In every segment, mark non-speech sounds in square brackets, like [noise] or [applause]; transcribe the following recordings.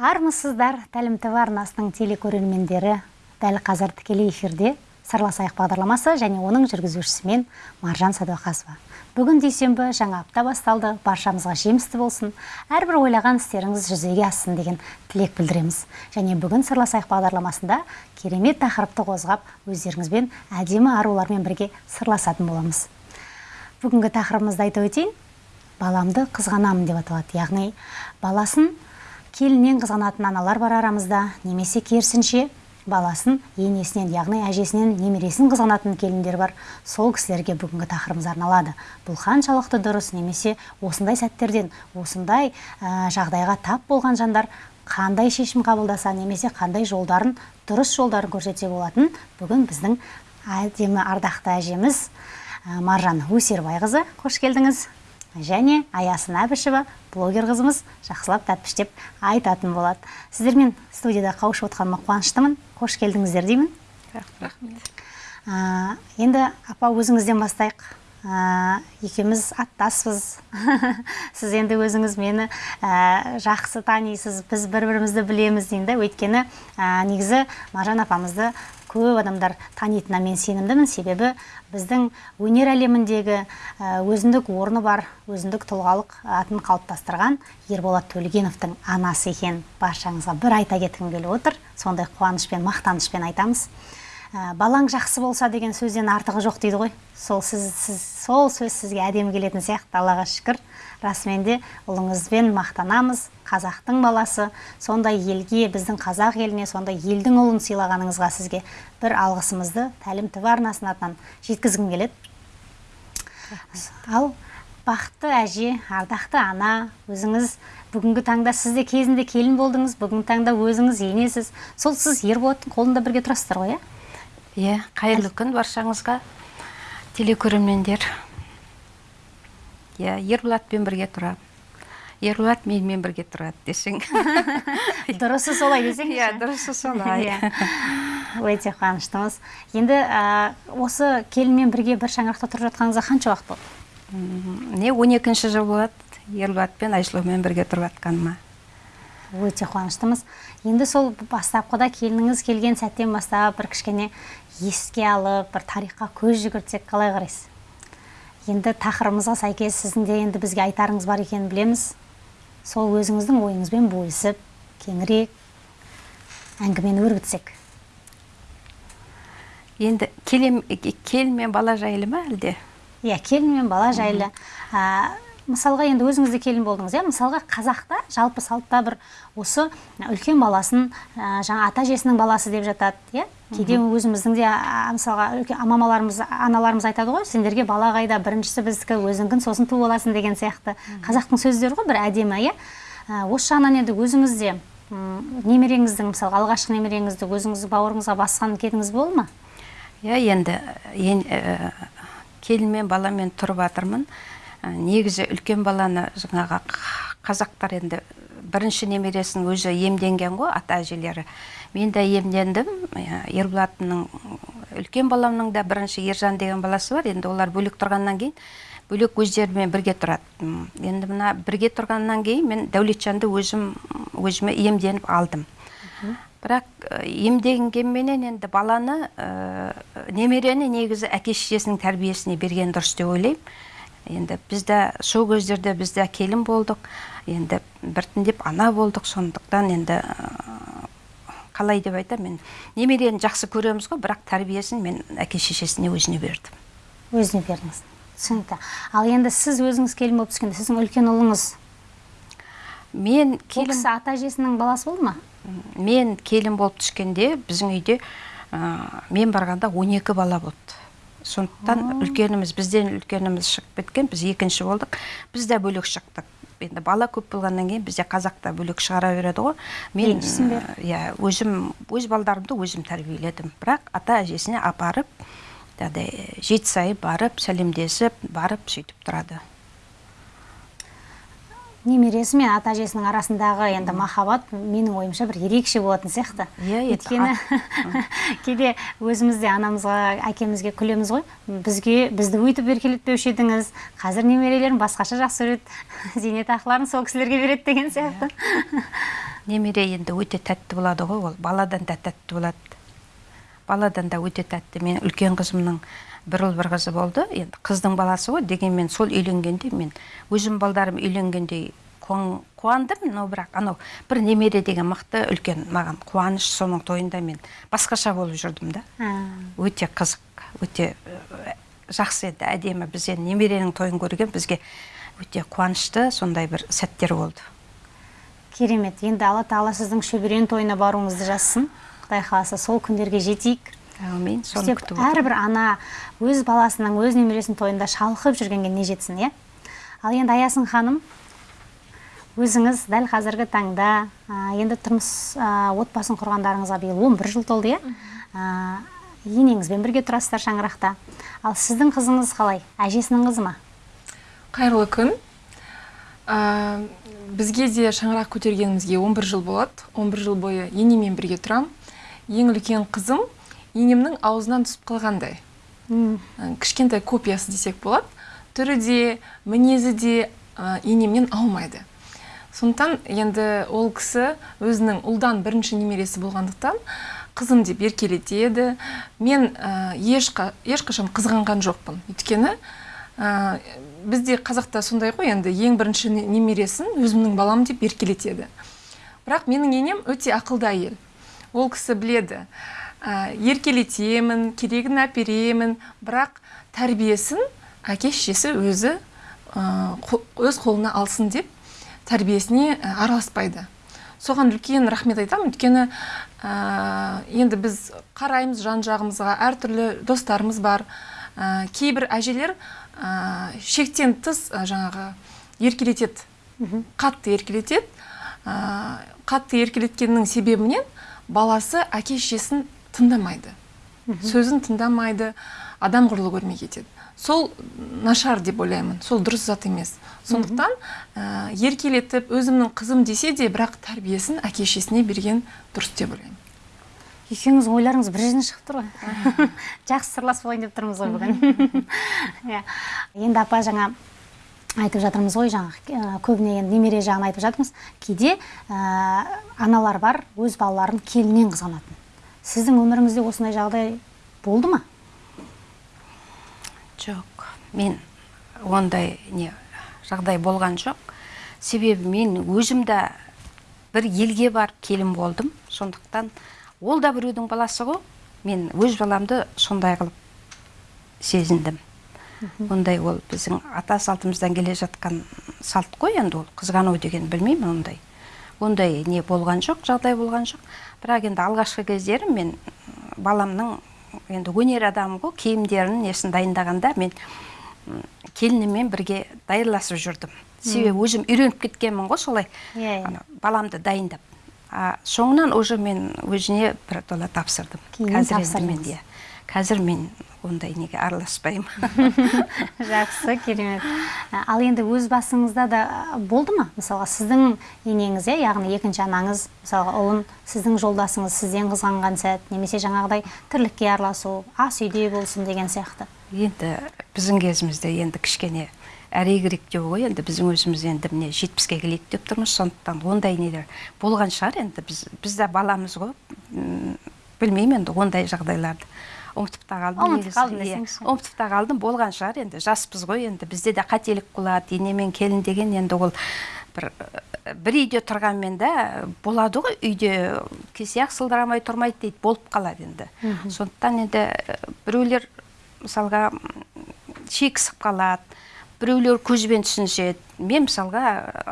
армысыздар тәлім тв арнасының телекөрермендері. Дәл қазір тікелей эфирде сырласайық бағдарламасы және оның жүргізушісі мен маржан сәдуақасова. Бүгін дүйсенбі жаңа апта басталды баршамызға жемісті болсын әрбір ойлаған істеріңіз жүзеге ассын деген тілек білдіреміз. Және бүгін сырласайық бағдарламасында керемет тақырыпты қозғап өздеріңізбен әдемі арулармен бірге сырласатын боламыз. Бүгінгі тақырыбымызды айта өтейін. Баламды қызғанамын деп аталады. Яғни баласын келіннен қызғанатын аналар бар арамызда. Немесе керісінше баласын енесінен яғни әжесінен немересін қызғанатын келіндер бар. Сол кісілерге бүгінгі тақырыбымыз арналады. Бұл қаншалықты дұрыс немесе осындай сәттерден осындай ә, жағдайға тап болған жандар қандай шешім қабылдаса немесе қандай жолдарын дұрыс жолдарын көрсетсе болатын. Бүгін біздің әдемі ардақты әжеміз ә, маржан өсербайқызы қош келдіңіз. Және аясын әбішева блогер қызымыз жақсылап тәтпіштеп айтатын болады. Сіздермен студияда қауышып отқаныма қуаныштымын. Қош келдіңіздер деймін. Рахмет. Ә, енді апа өзіңізден бастайық. Ә, екеуміз аттаспыз. [laughs] Сіз енді өзіңіз мені ә, жақсы танисыз біз бір бірімізді білеміз деймін да. Өйткені ә, негізі маржан апамызды көп адамдар танитынына мен сенімдімін. Себебі біздің өнер әлеміндегі өзіндік орны бар өзіндік тұлғалық атын қалыптастырған ерболат төлегеновтың анасы екен. Баршаңызға бір айта кеткім келіп отыр. Сондай қуанышпен мақтанышпен айтамыз. Ә, балаң жақсы болса деген сөзден артығы жоқ дейді ғой. Сол сіз, сіз сол сөз сізге әдемі келетін сияқты аллаға шүкір. Расымен де ұлыңызбен мақтанамыз қазақтың баласы. Сондай елге біздің қазақ еліне сондай елдің ұлын сыйлағаныңызға сізге бір алғысымызды тәлім тв арнасының атынан жеткізгім келеді. Ал бақытты әже ардақты ана өзіңіз бүгінгі таңда сіз де кезінде келін болдыңыз бүгінгі таңда өзіңіз енесіз. Сол сіз ерболаттың қолында бірге тұрасыздар ғой иә? Иә қайырлы күн баршаңызға. Телекөрермендер. Иә ерболатпен бірге тұрамын ерболат менімен бірге тұрады десең. [laughs] Дұрысы солай десең иә дұрысы солай. Иә. Өте қуаныштымыз. Енді осы келінмен бірге бір шаңырақта тұрып жатқаныңызға қанша уақыт болды? Не он екінші жыл болады. Ерболат пен айсұлумен бірге тұрып жатқаныма. Өте қуаныштымыз. Енді сол бастапқыда келініңіз келген сәттен бастап бір кішкене еске алып бір тарихқа көз жүгіртсек қалай қарайсыз? Енді тақырыбымызға сәйкес сіздің де енді бізге айтарыңыз бар екенін білеміз. Сол өзіңіздің ойыңызбен бөлісіп кеңірек әңгімені өрбітсек. Енді келін мен бала жайлы ма әлде? Иә келін мен бала жайлы. Мысалға енді өзіңіз де келін болдыңыз иә? мысалға қазақта жалпы салтта бір осы үлкен баласын ә, жаңа ата әжесінің баласы деп жатады иә? Кейде өзіміздің де мысалға мамаларымыз аналарымыз айтады ғой сендерге бала қайда біріншісі біздікі өзіңкін сосын ту боласың деген сияқты. Қазақтың сөздері ғой бір әдемі иә? Осы жағынан енді өзіңіз де немереңіздің мысалға алғашқы немереңізді өзіңіз бауырыңызға басқан кезіңіз болды ма? Иә енді ә, келінмен баламен тұрып жатырмын негізі үлкен баланы жаңағы қазақтар енді бірінші немересін өзі емденген ғой ата әжелері. Мен де емдендім ерболатымның үлкен баламның да бірінші ержан деген баласы бар. Енді олар бөлек тұрғаннан кейін бөлек өздерімен бірге тұрады. Енді мына бірге тұрғаннан кейін мен дәулетжанды өзім өзіме емденіп алдым. Бірақ емденгенменен енді баланы ә, немерені негізі әке шешесінің тәрбиесіне берген дұрыс деп ойлаймын. Енді бізді сол кездерде бізде келін болдық. Енді біртіндеп ана болдық. Сондықтан енді қалай деп айтамын мен немерені жақсы көреміз ғой бірақ тәрбиесін мен әке шешесіне өзіне бердім. Өзіне бердіңіз түсінікті. Ал енді сіз өзіңіз келін болып түскенде сіздің үлкен ұлыңыз мен келін кісі ата әжесінің баласы болды ма? Мен келін болып түскенде біздің үйде ә, мен барғанда 12 бала болды. Сондықтан үлкеніміз бізден үлкеніміз шығып кеткен біз екінші болдық. Біз де бөлек шықтық. Енді бала көп болғаннан кейін бізде қазақта бөлек шығара береді ғой. Мен иә өзім өз балдарымды өзім тәрбиеледім. Бірақ ата әжесіне апарып жаңағыдай жеті сайын барып сәлемдесіп барып сөйтіп тұрады. Немересі мен ата әжесінің арасындағы енді махаббат менің ойымша бір ерекше болатын сияқты. Иә, енді өйткені [laughs] кейде өзіміз де анамызға әкемізге күлеміз ғой. Бізге бізді өйтіп еркелетпеуші едіңіз. Қазір немерелерім басқаша жақсы көреді. [laughs] Зейнетақыларын сол кісілерге береді деген сияқты. [laughs] Немере енді өте тәтті болады ғой ол. Баладан да тәтті болады. Баладан да өте тәтті. Мен үлкен қызымның бір ұл бір қызы болды. Енді қыздың баласы ғой дегенмен сол үйленгенде мен өзім балдарым үйленгендей қуан- қуандым но бірақ анау бір немере деген мықты үлкен маған қуаныш соның тойында мен басқаша болып жүрдім да. Өте қызық өте э, жақсы еді әдемі. Біз енді немеренің тойын көрген бізге өте қуанышты сондай бір сәттер болды. Керемет. Енді алла тағала сіздің шөберен тойына баруыңызды жазсын. Құдай қаласа сол күндерге жетейік. Әумин соны күтіп әрбір ана өз баласының өз немересінің тойында шалқып жүргенге не жетсін иә? Ал енді аясын ханым өзіңіз дәл қазіргі таңда енді тұрмыс а, отбасын құрғандарыңызға биыл 11 жыл толды иә? А, енеңізбен бірге тұрасыздар шаңырақта. Ал сіздің қызыңыз қалай? Әжесінің қызы ма? Қайырлы күн. Ә, бізге де шаңырақ көтергенімізге 11 жыл болады. 11 жыл бойы енемен бірге тұрам. Ең үлкен қызым енемнің аузынан түсіп қалғандай. Кішкентай копиясы десек болады. Түрі де мінезі де ә, енемнен аумайды. Сондықтан енді ол кісі өзінің ұлдан бірінші немересі болғандықтан қызым деп еркелетеді. Мен ә, ешқа, ешқашан қызғанған жоқпын. Өйткені ә, бізде қазақта сондай ғой енді ең бірінші не- немересін өзімнің балам деп еркелетеді. Бірақ менің енем өте ақылды әйел. Ол кісі біледі. Ә, еркелетемін керегін әперемін. Бірақ тәрбиесін әке шешесі өзі ә, өз қолына алсын деп тәрбиесіне ә, араласпайды. Соған үлкен рахмет айтамын. Өйткені ә, енді біз қараймыз жан жағымызға әртүрлі достарымыз бар. Ә, кейбір әжелер ә, шектен тыс жаңағы еркелетеді. Қатты еркелетеді. Қатты еркелеткеннің себебінен баласы әке шешесін тыңдамайды. Сөзін тыңдамайды адам құрлы көрмей кетеді. Сол нашар деп ойлаймын. Сол дұрыс зат емес. Сондықтан ә, еркелетіп өзімнің қызым десе де бірақ тәрбиесін әке шешесіне берген дұрыс деп ойлаймын. Екеуіңіз ойларыңыз бір жерден шығып тұр ғой. [laughs] Жақсы сырласып алайын деп тұрмыз ғой бүгін. [laughs] Иә. Енді апа жаңа айтып жатырмыз ғой жаңа ә, көбіне енді немере жағын айтып жатырмыз. Кейде ә, аналар бар өз балаларын келіннен қызғанатын. Сіздің өміріңізде осындай жағдай болды ма? Жоқ мен ондай не жағдай болған жоқ. Себебі мен өзім де бір елге барып келін болдым. Сондықтан ол да біреудің баласы ғой. Мен өз баламды сондай қылып сезіндім. Ондай ол біздің ата салтымыздан келе жатқан салт қой енді ол. Қызғану деген білмеймін ондай. Ондай не болған жоқ жағдай болған жоқ. Бірақ енді алғашқы кездері мен баламның енді өнер адамы ғой киімдерін несін дайындағанда мен келінімен бірге даярласып жүрдім. Себебі өзім үйреніп кеткенмін ғой солай. Иә, иә. ана, баламды дайындап. А соңынан уже мен өзіне бір тола тапсырдым. Кейін қазір енді мен иә қазір мен ондай неге араласпаймын? [laughs] Жақсы керемет. Ал енді өз басыңызда да болды ма? Мысалға сіздің енеңіз иә яғни екінші анаңыз мысалға ұлын сіздің жолдасыңыз сізден қызғанған сәт немесе жаңағыдай тірлікке араласу ас үйде болсын деген сияқты. Енді біздің кезімізде енді кішкене әрегірек деп ғой енді біздің өзіміз енді міне жетпіске келейік деп тұрмыз сондықтан ондай нелер болған шығар. Енді біз біз де баламыз ғой білмеймін енді ондай жағдайларды. Ұмытып та қалдым Ұмытып қалдым десеңізші. ұмытып та қалдым болған шығар енді жаспыз ғой енді бізде де қателік болады ене мен келін деген енді ол бір бір үйде тұрғанмен да болады ғой үйде кесек сылдырамай тұрмайды дейді болып қалады енді. Сондықтан енді біреулер мысалға шекісіп қалады біреулер көзбен түсініседі. Мен мысалға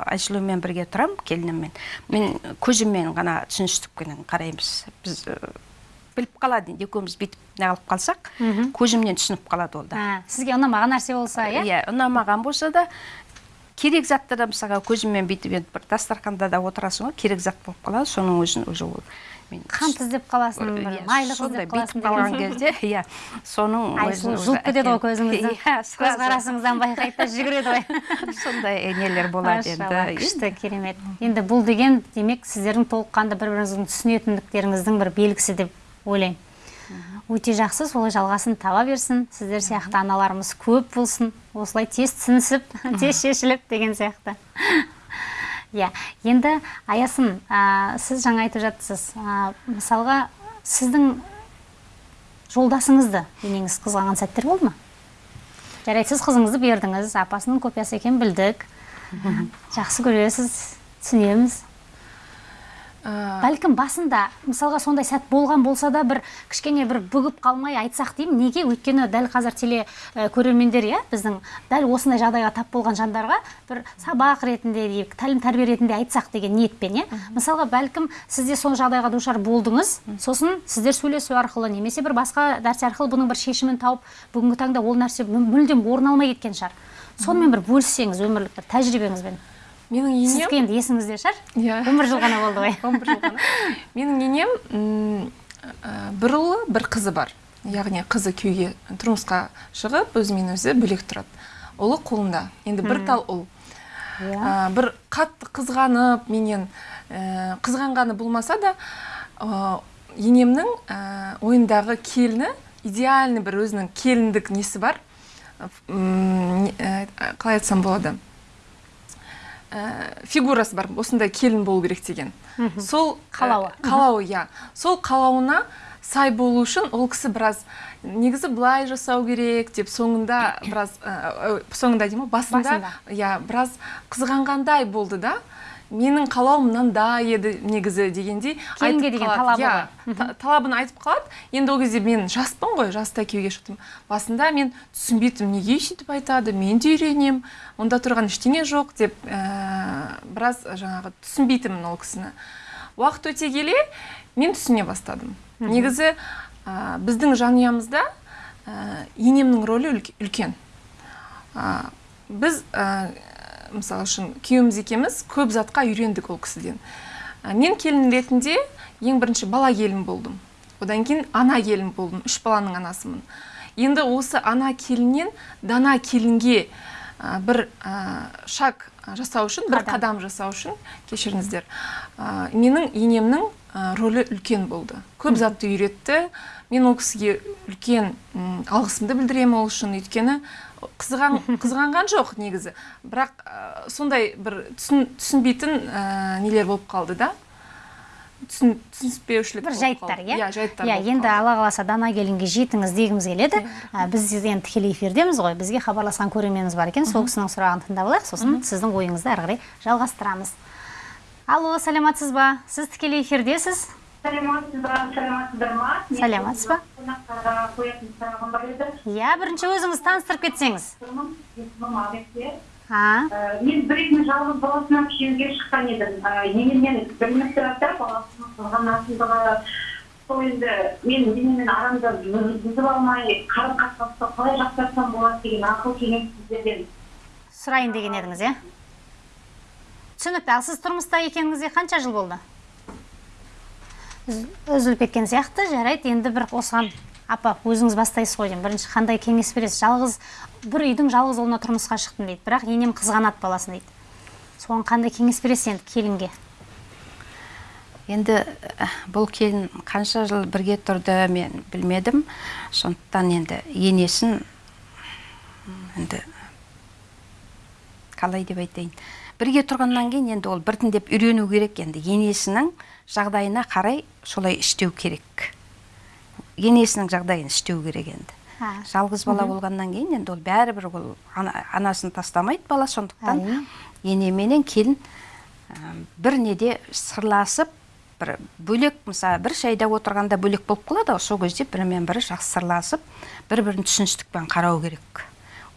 айсұлумен бірге тұрамын келініммен. Мен көзіммен ғана түсіністікпенен қараймыз. Біз біліп қалады енді екеуміз бүйтіп неғылып қалсақ көзімнен түсініп қалады ол да. Ә, сізге ұнамаған нәрсе болса иә? Иә ұнамаған болса да керек затты да мысалға көзіммен бүйтіп енді бір дастарханда да отырасың ғой керек зат болып қалады соның өзін уже ол мен қант іздеп қаласың бір Иә, майлық іздеп қаласың қалған кезде иә соның өзін жұлып кетеді ғой көзіңізді. [laughs] Иә көзқарасыңыздан байқайды да жүгіреді ғой. [laughs] Сондай нелер болады енді күшті керемет. Енді бұл деген демек сіздердің толыққанды бір біріңіздің түсінетіндіктеріңіздің бір белгісі деп ойлаймын өте жақсы солай жалғасын таба берсін. Сіздер сияқты аналарымыз көп болсын. Осылай тез түсінісіп тез шешіліп деген сияқты. Иә енді аясын ә, сіз жаңа айтып жатсыз ә, мысалға сіздің жолдасыңызды енеңіз қызғанған сәттер болды ма? Жарайды сіз қызыңызды бердіңіз апасының копиясы екенін білдік. Жақсы көресіз түсінеміз. Бәлкім басында мысалға сондай сәт болған болса да бір кішкене бір бүгіп қалмай айтсақ деймін неге? Өйткені дәл қазір теле ә, көрермендер иә біздің дәл осындай жағдайға тап болған жандарға бір сабақ ретінде дейік тәлім тәрбие ретінде айтсақ деген ниетпен иә. Мысалға бәлкім сіз де сол жағдайға душар болдыңыз сосын сіздер сөйлесу арқылы немесе бір басқа нәрсе арқылы бұның бір шешімін тауып бүгінгі таңда ол нәрсе мү- мүлдем орын алмай кеткен шығар. Сонымен бір бөліссеңіз өмірлік бір тәжірибеңізбен менің енем сіздікі енді есіңізде шығар. Иә. он бір жыл ғана болды ғой. [laughs] Он бір жыл ғана. менің енем бір ұлы бір қызы бар. Яғни қызы күйеуге тұрмысқа шығып өзімен өзі бөлек тұрады. Ұлы қолында. Енді бір тал ұл. Иә. Ә, бір қатты қызғанып менен ә, қызғанғаны болмаса да ә, енемнің ә, ойындағы келіні идеальный бір өзінің келіндік несі бар. Ә, қалай айтсам болады? Ә, фигурасы бар осындай келін болу керек деген. Сол ә, Қалауы. қалауы иә. Сол қалауына сай болу үшін ол кісі біраз негізі былай жасау керек деп соңында біраз ә, ә, соңында деймін ғой Басында. иә біраз қызғанғандай болды да. Менің қалауым мынандай еді негізі дегендей Келінге айтып деген талабы Иә, талабын айтып қалады. Енді ол кезде мен жаспын ғой жаста күйеуге шықтым. Басында мен түсінбейтінмін неге сөйтіп айтады мен де үйренемін. Онда тұрған ештеңе жоқ деп ә, біраз жаңағы түсінбейтінмін ол кісіні. Уақыт өте келе мен түсіне бастадым. Негізі ә, біздің жанұямызда ә, енемнің рөлі үлк- үлкен. Ә, біз ә, мысалы үшін күйеуіміз екеуміз көп затқа үйрендік ол кісіден. Мен келін ретінде ең бірінші бала келін болдым. Одан кейін ана келін болдым үш баланың анасымын. Енді осы ана келіннен дана келінге ә, бір ә, шаг жасау үшін бір Қадам. қадам жасау үшін кешіріңіздер. Ә, менің енемнің ә, рөлі үлкен болды. Көп затты үйретті. Мен ол кісіге үлкен алғысымды білдіремін ол үшін. Өйткені қызған қызғанған жоқ негізі. Бірақ ә, сондай бір түсін, түсінбейтін ә, нелер болып қалды да. Түсін, түсініспеушілік бір жайттар иә? Иә жайттар иә енді алла қаласа дана келінге жетіңіз дегіміз келеді. Ә, біз енді тікелей эфирдеміз ғой. Бізге хабарласқан көрерменіміз бар екен. Сол кісінің сұрағын тыңдап алайық. Сосын сіздің ойыңызды ары қарай жалғастырамыз. Алло саламатсыз ба? Сіз тікелей эфирдесіз? Саламатсыздар ма ба? қоятын сұрағым бар еді иә бірінші өзіңіз таныстырып кетсеңіз мен бір үйдің жалғыз баласынан күйеуге шыққан едім енеммен тұрады баласының қызғанатындығы сол енді мен енеммен арамды бұз- бұзып алмай қарым қатынасты қалай жақсартсам болады деген ақыл кеңес сіздерден сұрайын деген едіңіз иә түсінікті ал сіз тұрмыста екеніңізге қанша жыл болды? Үзіліп кеткен сияқты. Жарайды енді бір осыған апа өзіңіз бастайсыз ғой деймін. Бірінші қандай кеңес бересіз? Жалғыз бір үйдің жалғыз ұлына тұрмысқа шықтым дейді. Бірақ енем қызғанады баласын дейді. Соған қандай кеңес бересіз енді келінге? Енді ә, бұл келін қанша жыл бірге тұрды мен білмедім. Сондықтан енді енесін енді қалай деп айтайын. Бірге тұрғаннан кейін енді ол біртіндеп үйрену керек. Енді енесінің жағдайына қарай солай істеу керек. Енесінің жағдайын істеу керек енді. Жалғыз бала болғаннан кейін енді ол бәрібір ол ана- анасын тастамайды бала сондықтан Әрине. енеменен келін ә, бір неде сырласып бір бөлек мысалы бір шайда отырғанда бөлек болып қалады ғой сол кезде бірімен бірі жақсы сырласып бір бірін түсіністікпен қарау керек.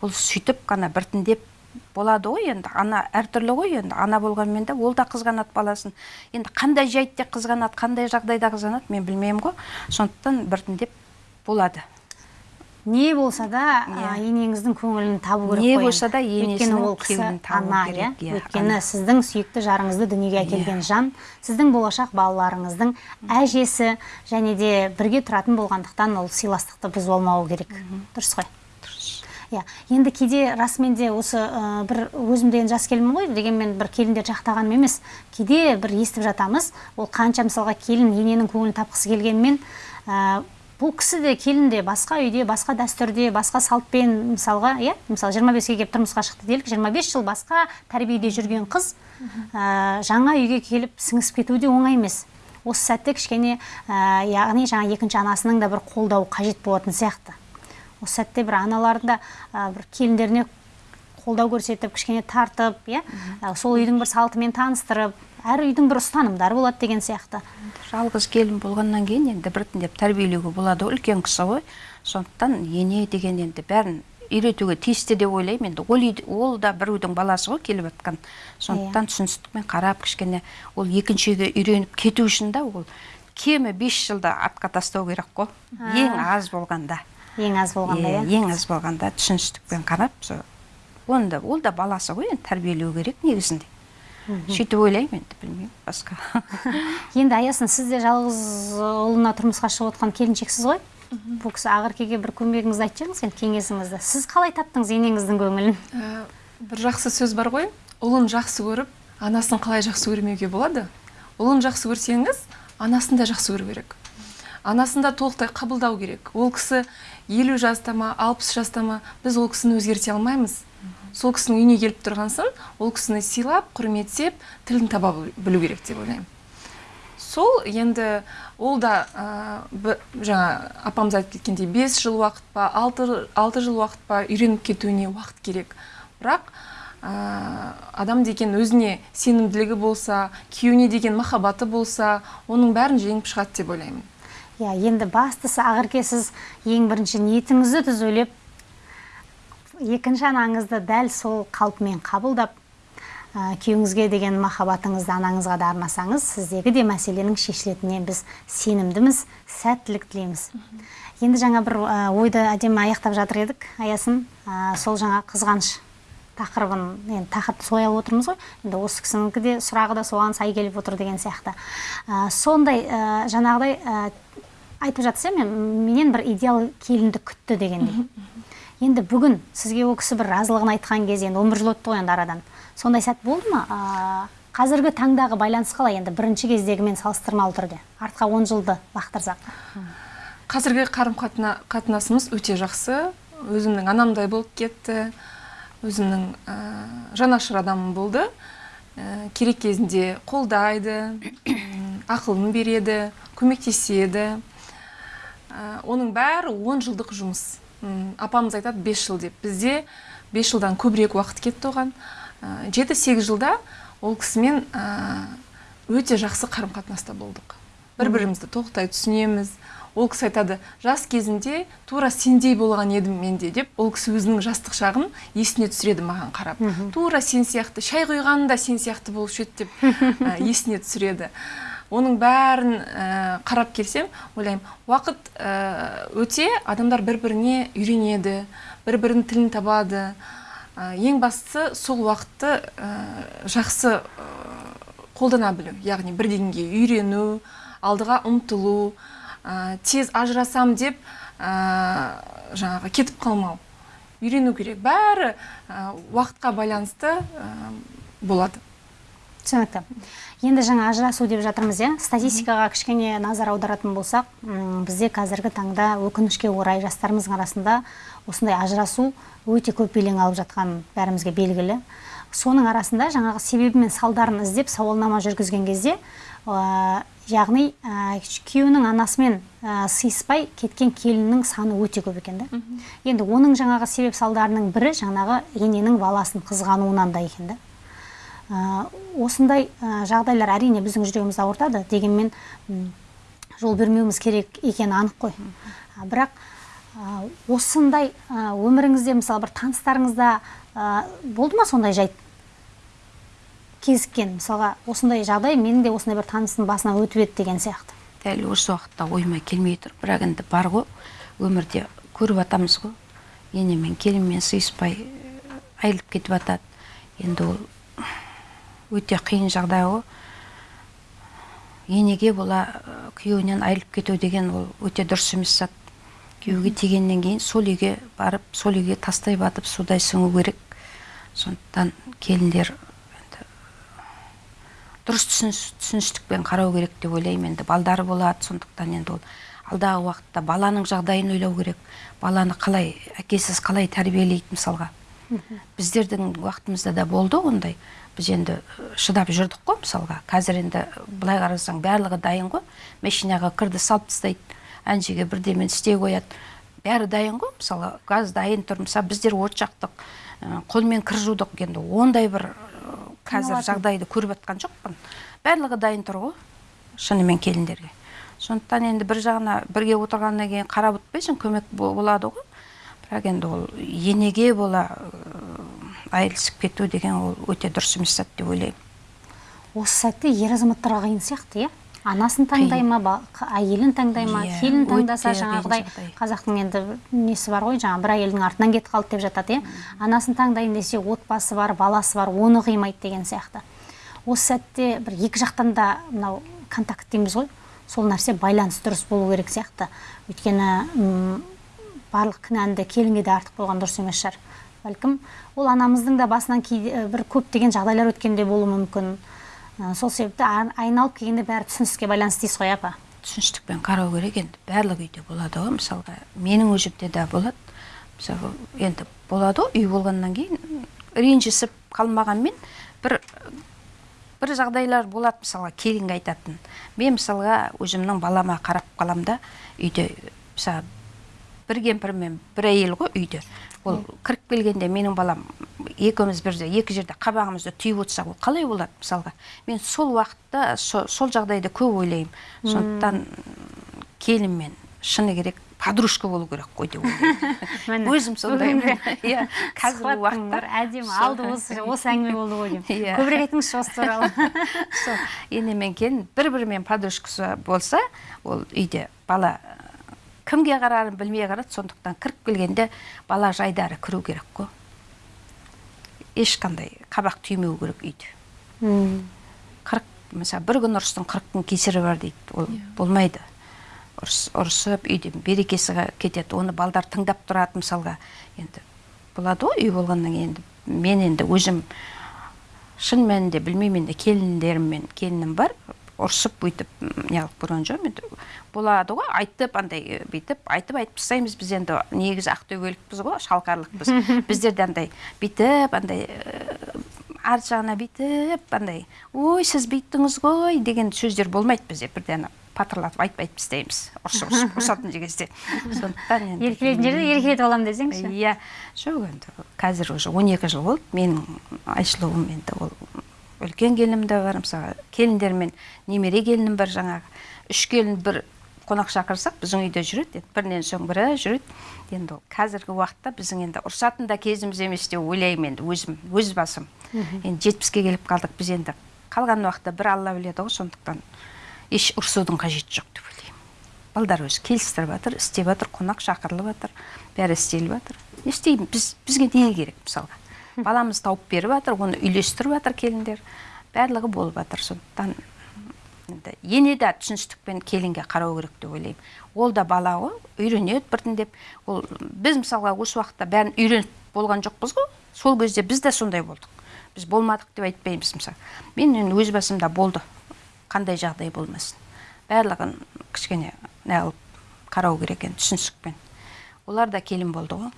Ол сөйтіп қана біртіндеп болады ғой енді. Ана әртүрлі ғой енді. Ана болғанмен де ол да қызғанады баласын. Енді қандай жайтте қызғанады қандай жағдайда қызғанады мен білмеймін ғой. Сондықтан біртіндеп болады. Не болса да Иә. енеңіздің көңілін табу керек Не болса да енесінің ол кісі ана иә? иә, өйткені сіздің сүйікті жарыңызды дүниеге әкелген жан сіздің болашақ балаларыңыздың әжесі және де бірге тұратын болғандықтан ол сыйластықты бұзып алмауы керек. Дұрыс қой? Иә. Енді кейде расымен де осы ә, бір өзім де енді жас келінмін ғой дегенмен бір келіндер жақтағаным емес. Кейде бір естіп жатамыз ол қанша мысалға келін ененің көңілін тапқысы келгенмен ә, бұл кісі де келін де басқа үйде басқа дәстүрде басқа салтпен мысалға иә мысалы 25-ге келіп тұрмысқа шықты делік 25 жыл басқа тәрбиеде жүрген қыз ә, жаңа үйге келіп сіңісіп кетуі де оңай емес. Осы сәтте кішкене ә, яғни жаңа екінші анасының да бір қолдауы қажет болатын сияқты. Осы сәтте бір аналардың да ә, бір келіндеріне қолдау көрсетіп кішкене тартып иә? Сол үйдің бір салтымен таныстырып әр үйдің бір ұстанымдары болады деген сияқты. Жалғыз келін болғаннан кейін енді біртіндеп тәрбиелеуге болады ғой үлкен кісі ғой. Сондықтан ене деген енді бәрін үйретуге тиісті деп ойлаймын енді. Ол, ол да бір үйдің баласы ғой келіп жатқан. Сондықтан түсіністікпен қарап кішкене ол екінші үйге үйреніп кету үшін да ол кемі бес жылда артқа тастау керек қой. Ең аз болғанда. Ең аз болғанда Иә, ең аз болғанда түсіністікпен қарап сол оны да ол да баласы ғой енді тәрбиелеу керек негізінде. Сөйтіп ойлаймын енді білмеймін басқа. [laughs] Енді аясын сіз де жалғыз ұлына тұрмысқа шығып отқан келіншексіз ғой? Бұл кісі ақеркеге бір көмегіңізді айтып жіберіңіз енді кеңесіңізді. Сіз қалай таптыңыз енеңіздің көңілін? Ә, бір жақсы сөз бар ғой. Ұлын жақсы көріп анасын қалай жақсы көрмеуге болады? Ұлын жақсы көрсеңіз анасын да жақсы көру керек. Анасын да толықтай қабылдау керек. Ол кісі елу жаста ма алпыс жаста ма біз ол кісіні өзгерте алмаймыз. Сол кісінің үйіне келіп тұрған соң ол кісіні сыйлап құрметтеп тілін таба білу керек деп ойлаймын. Сол енді ол да ә, жаңа апамыз айтып кеткендей бес жыл уақыт па алты, алты жыл уақыт па үйреніп кетуіне уақыт керек. Бірақ ә, адам деген өзіне сенімділігі болса күйеуіне деген махаббаты болса оның бәрін жеңіп шығады деп ойлаймын. Иә енді бастысы ақерке сіз ең бірінші ниетіңізді түзулеп екінші анаңызды дәл сол қалпымен қабылдап ә, күйеуіңізге деген махаббатыңызды анаңызға да арнасаңыз сіздегі де мәселенің шешілетініне біз сенімдіміз сәттілік тілейміз. Енді жаңа бір ә, ойды әдемі аяқтап жатыр едік аясын. Ә, сол жаңа қызғаныш тақырыбын енді тақырыпты солай алып отырмыз ғой. Енді осы кісінікі де сұрағы да соған сай келіп отыр деген сияқты. Ә, сондай ә, жаңағыдай айтып жатсыз иә мен менен бір идеал келінді күтті дегендей. Енді бүгін сізге ол кісі бір разылығын айтқан кез енді он бір жыл өтті ғой енді арадан. Сондай сәт болды ма? Ә, қазіргі таңдағы байланыс қалай енді? Бірінші кездегімен салыстырмалы түрде. Артқа он жылды лақтырсақ. Қазіргі қарым қатына- қатынасымыз өте жақсы. Өзімнің анамдай болып кетті. Өзімнің ә, жанашыр адамым болды. Ә, керек кезінде қолдайды ақылын береді көмектеседі. Оның бәрі 10 жылдық жұмыс. Апамыз айтады 5 жыл деп. Бізде 5 жылдан көбірек уақыт кетті оған. Жеті сегіз жылда ол кісімен ә, өте жақсы қарым қатынаста болдық. Бір бірімізді толықтай түсінеміз. Ол кісі айтады жас кезімде тура сендей болған едім мен де деп. Ол кісі өзінің жастық шағын есіне түсіреді маған қарап. Тура сен сияқты шай құйғанда сен сияқты болушы еді деп ә, [laughs] есіне түсіреді. Оның бәрін ә, қарап келсем ойлаймын. Уақыт ә, өте адамдар бір біріне үйренеді бір бірінің тілін табады. Ә, ең бастысы сол уақытты жақсы қолдана білу яғни бірдеңеге үйрену алдыға ұмтылу тез ажырасам деп жаңағы кетіп қалмау. Үйрену керек. Бәрі уақытқа байланысты болады. Түсінікті. Енді жаңа ажырасу деп жатырмыз иә? Статистикаға кішкене назар аударатын болсақ бізде қазіргі таңда өкінішке орай жастарымыздың арасында осындай ажырасу өте көп белең алып жатқан бәрімізге белгілі. Соның арасында жаңағы себебі мен салдарын іздеп сауалнама жүргізген кезде ә, яғни ә, күйеуінің анасымен ә, сыйыспай кеткен келіннің саны өте көп екен да. Енді оның жаңағы себеп салдарының бірі жаңағы ененің баласын қызғануынан да екен да. Осындай жағдайлар әрине біздің жүрегімізді ауыртады дегенмен жол бермеуіміз керек екені анық қой. Бірақ осындай өміріңізде мысалы бір таныстарыңызда болды ма сондай жайт кезіккен? мысалға осындай жағдай менің де осындай бір таныстың басынан өтіп еді деген сияқты. Дәл осы уақытта ойыма келмей тұр. Бірақ енді бар ғой өмірде көріп жатамыз ғой. Ене мен келінмен сыйыспай айырылып кетіп жатады енді ол өте қиын жағдай ғой енеге бола күйеуінен айырылып кету деген ол өте дұрыс емес зат. Күйеуге тигеннен кейін сол үйге барып сол үйге тастай батып судай сіңу керек. Сондықтан келіндер енді дұрыс түсініс- түсіністікпен қарау керек деп ойлаймын енді. Балдары болады сондықтан енді ол алдағы уақытта баланың жағдайын ойлау керек. Баланы қалай әкесіз қалай тәрбиелейді мысалға. Біздердің уақытымызда да болды ондай. Біз енді э, шыдап жүрдік қой мысалға. Қазір енді былай қарасаң барлығы дайын ғой. Машинаға кірді салып тастайды. Әншіге бірдемені істей қояды. Бәрі дайын ғой мысалы. Газ дайын тұр мысалы біздер от жақтық ә, қолмен кір жудық. Енді ондай бір қазір жағдайды көріп жатқан жоқпын. Барлығы дайын тұр ғой шынымен келіндерге. Сондықтан енді бір жағына бірге отырғаннан кейін қарап өтпейсің көмек бо- болады ғой. Бірақ енді ол енеге бола айырылысып кету деген ол өте дұрыс емес зат деп ойлаймын. Осы сәтте ер азаматтарға қиын сияқты иә? Анасын таңдай ма әйелін таңдай ма Иә, келін таңдаса жаңағыдай қазақтың енді несі бар ғой жаңағы бір әйелдің артынан кетіп қалды деп жатады иә? Анасын таңдайын десе отбасы бар баласы бар оны қимайды деген сияқты. Осы сәтте бір екі жақтан да мынау контакт дейміз ғой. Сол нәрсе байланыс дұрыс болу керек сияқты. Өйткені барлық кінәні де келінге де артық болған дұрыс емес шығар. Бәлкім ол анамыздың да басынан кейде бір көптеген жағдайлар өткенде болуы мүмкін. Сол себепті айналып келгенде бәрі түсіністікке байланысты дейсіз ғой апа? Түсіністікпен қарау керек енді барлық үйде болады ғой. Мысалға менің өзімде де болады. Мысалы енді болады ғой үй болғаннан кейін ренжісіп қалмағанмен бір бір жағдайлар болады мысалға келінге айтатын. Мен мысалға өзімнің балама қарап қалам да үйде мысалы бір кемпір мен бір әйел ғой үйде. Ол кіріп келгенде менің балам екеуміз бірде екі жерде қабағымызды түйіп отырсақ ол қалай болады мысалға? Мен сол уақытта со- сол жағдайды көп ойлаймын. Сондықтан келін мен шыны керек подружка болу керек қой деп [laughs] ойлаймын. Өзім сондаймын иә қазіргі уақытта әдемі алды осы осы әңгіме болды ғой деймін Иә. көбірек айтыңызшы осы туралы. [laughs] Сол. Ене мен келін бір бірімен подружкасы болса ол үйде бала кімге қарарын білмей қарады сондықтан кіріп келгенде бала жайдары кіру керек қой. Ешқандай қабақ түймеу керек үйде. М, қырық мысалы бір күн ұрыстың қырық күн кесірі бар дейді ол болмайды. Ұрыс ұрысып үйде берекесі кетеді оны балдар тыңдап тұрады мысалға. Енді болады ғой үй болғаннан кейін енді мен енді өзім шын мәнінде білмеймін енді келіндеріммен келінім бар ұрысып бүйтіп неғылып көрген жоқпын. Енді болады ғой айтып андай бүйтіп айтып айтып тастаймыз біз енді. Негізі ақтөбелікпіз ғой шалқарлықпыз. [laughs] Біздерде андай бүйтіп андай арт жағына бүйтіп андай ой сіз бүйттіңіз ғой деген сөздер болмайды бізде. Бірден ана патырлатып айтып айтып тастаймыз ұрысып ұрысып [laughs] ұрысатын кезде сондықтан енді еркелетін жерде еркелетіп аламын десеңізші. Иә. Жоқ енді қазір уже 12 жыл болды. Менің айшылуым енді ол үлкен келінім де бар мысалы келіндермен немере келінім бар жаңағы. Үш келін бір қонақ шақырсақ біздің үйде жүреді енді бірінен соң бірі жүреді. Енді ол қазіргі уақытта біздің енді ұрысатын да кезіміз емес деп ойлаймын енді өзім өз басым. Енді жетпіске келіп қалдық біз енді. Қалған уақытта бір алла біледі ғой сондықтан еш ұрысудың қажеті жоқ деп ойлаймын. Балдар өзі келістіріп жатыр істеп жатыр қонақ шақырылып жатыр бәрі істеліп жатыр. Не істеймін біз бізге не керек мысалға? Баламыз тауып беріп жатыр оны үйлестіріп жатыр келіндер. Барлығы болып жатыр сондықтан енді ене де түсіністікпен келінге қарау керек деп ойлаймын. Ол да бала ғой үйренеді біртіндеп ол біз мысалға осы уақытта бәрін үйреніп болған жоқпыз ғой. Сол кезде біз де сондай болдық. Біз болмадық деп айтпаймыз мысалы. Мен енді өз басымда болды. Қандай жағдай болмасын. Барлығын кішкене неғылып қарау керек енді түсіністікпен. Олар да келін болды ғой.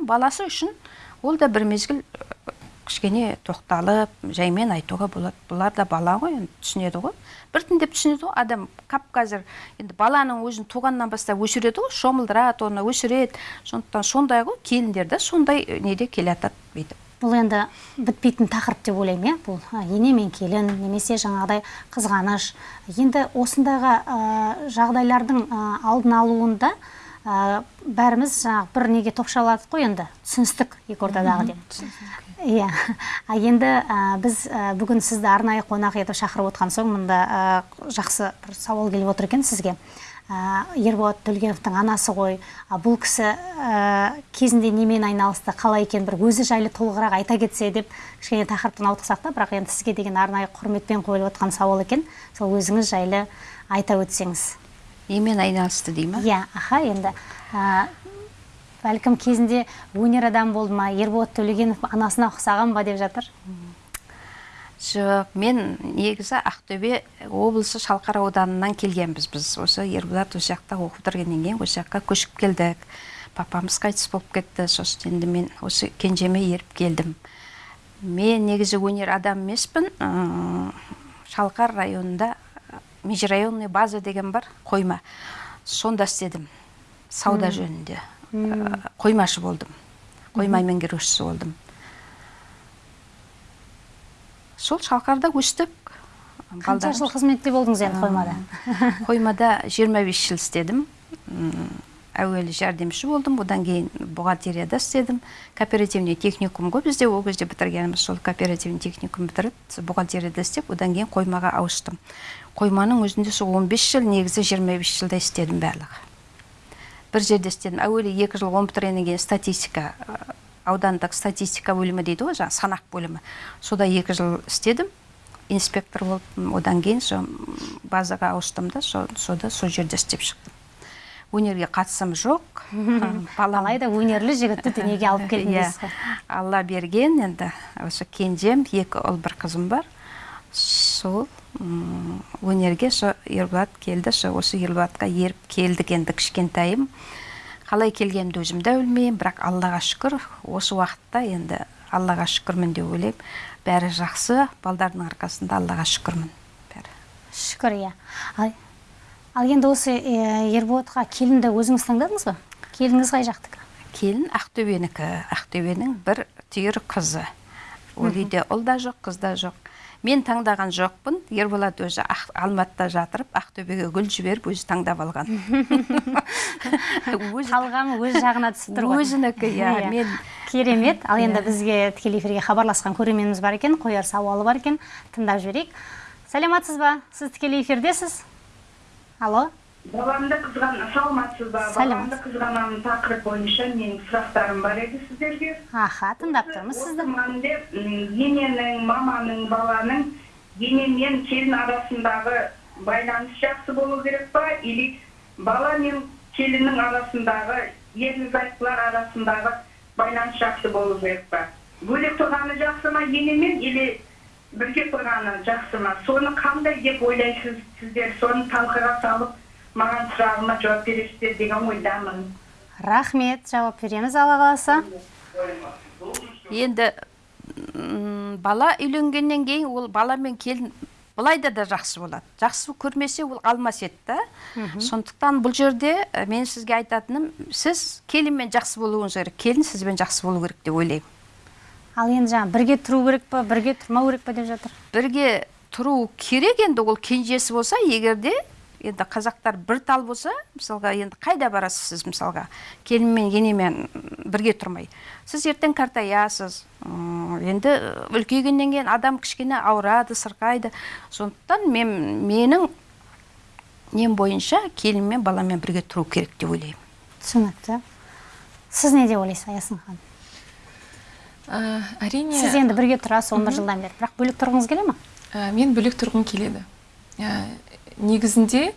Баласы үшін ол да бір мезгіл кішкене тоқталып жаймен айтуға болады бұлар да бала ғой енді түсінеді ғой. Біртіндеп түсінеді ғой адам қап қазір енді баланың өзін туғаннан бастап өсіреді ғой шомылдырады оны өсіреді сондықтан сондай ғой келіндер де сондай неде келе жатады бүйтіп бұл енді бітпейтін тақырып деп ойлаймын иә? Бұл ене мен келін немесе жаңағыдай қызғаныш. Енді осындағы ә, жағдайлардың ә, алдын алуында ә, бәріміз жаңағы бір неге топшаладық қой енді? Түсіністік екі ортадағы деп иә. А енді ә, біз ә, бүгін сізді арнайы қонақ етіп шақырып отқан соң мында жақсы бір сауал келіп отыр екен сізге. Ә, ерболат төлгеновтың анасы ғой. Бұл кісі ә, кезінде немен айналысты қалай екен бір өзі жайлы толығырақ айта кетсе деп кішкене тақырыптан ауытқысақ та бірақ енді сізге деген арнайы құрметпен қойылып отқан сауал екен. Сол өзіңіз жайлы айта өтсеңіз. Немен айналысты дей ма? Иә аха енді ә, бәлкім кезінде өнер адам болды ма ерболат төлегенов анасына ұқсаған ба деп жатыр. Жоқ мен негізі ақтөбе облысы шалқар ауданынан келгенбіз біз. Осы ерболат осы жақта оқып бітіргеннен кейін осы жаққа көшіп келдік. Папамыз қайтыс болып кетті. Сосын енді мен осы кенжеме еріп келдім. Мен негізі өнер адам емеспін. Шалқар районында межрайонный база деген бар қойма. Сонда істедім. Сауда жөнінде Ә, қоймашы болдым. Қойма меңгерушісі болдым. Сол шалқарда өстік қанша жыл қызметте болдыңыз енді қоймада? [laughs] қоймада 25 жыл істедім. Әуелі жәрдемші болдым. Одан кейін бухгалтерияда істедім. Кооперативный техникум ғой бізде ол кезде бітіргеніміз сол кооперативный техникум бітіріп бухгалтерияда істеп одан кейін қоймаға ауыстым. Қойманың өзінде сол 15 жыл негізі 25 жылда істедім барлығы. Бір жерде істедім. Әуелі екі жыл оқып бітіргеннен кейін статистика аудандық статистика бөлімі дейді ғой жаңағы санақ бөлімі. Сода екі жыл істедім. Инспектор болып одан кейін сол базаға ауыстым да со, сода сол жерде істеп шықтым. Өнерге қатысым жоқ. [laughs] Балам алайда өнерлі жігітті дүниеге алып [laughs] келдіңіз Иә, алла берген. Енді осы кенжем екі ұл бір қызым бар. Сол өнерге со ерболат келді со осы ерболатқа еріп келдік енді кішкентайым. Қалай келгенімді өзім де білмеймін бірақ аллаға шүкір осы уақытта енді аллаға шүкірмін деп ойлаймын. Бәрі жақсы балдардың арқасында аллаға шүкірмін. Бәрі. Шүкір иә. Ал, ал енді осы ерболатқа келінді өзіңіз таңдадыңыз ба? Келініңіз қай жақтікі? Келін ақтөбенікі. Ақтөбенің бір түйір қызы. Ол үйде ұл да жоқ қыз да жоқ. Мен таңдаған жоқпын ерболат өзі алматыда жатырып ақтөбеге гүл жіберіп өзі таңдап алған. [laughs] Талғамы өз жағына түсіп тұр ғой өзінікі иә мен керемет. Ал енді Иә. бізге тікелей эфирге хабарласқан көрерменіміз бар екен. Қояр сауалы бар екен. Тыңдап жіберейік. Сәлеметсіз ба? Сіз тікелей эфирдесіз? Алло? Баламды қызған саламатсыз ба баламды қызғанамын тақырып бойынша менің сұрақтарым бар еді сіздерге аха тыңдап тұрмыз сізді м, ененің маманың баланың ене мен келін арасындағы байланыс жақсы болу керек па или бала мен келіннің арасындағы ерлі зайыптылар арасындағы байланыс жақсы болу керек па бөлек тұрғаны жақсы ма енемен или бірге тұрғаны жақсы ма соны қандай деп ойлайсыз сіздер соны талқыға салып маған сұрағыма жауап бересіздер деген ойдамын. Рахмет жауап береміз. Алла қаласа. Енді бала үйленгеннен кейін ол бала мен келін былайда да жақсы болады. Жақсы көрмесе ол қалмас еді да. Сондықтан бұл жерде ә, мен сізге айтатыным сіз келінмен жақсы болуыңыз керек. Келін сізбен жақсы болу керек деп ойлаймын. Ал енді жаңа бірге тұру керек па бірге тұрмау керек па деп жатыр? Бірге тұру керек енді ол кенжесі болса егер де енді қазақтар бір тал болса мысалға енді қайда барасыз сіз мысалға? Келін мен енемен бірге тұрмай. Сіз ертең қартаясыз енді үлкейгеннен кейін адам кішкене ауырады сырқайды. Сондықтан мен менің нем бойынша келін мен баламен бірге тұру керек деп ойлаймын. түсінікті. Сіз не деп ойлайсыз аясын ханым? Ә, әрине сіз енді бірге тұрасыз он бір жылдан бері. Бірақ бөлек тұрғыңыз келе ма Ә, мен бөлек тұрғым келеді. Ә, негізінде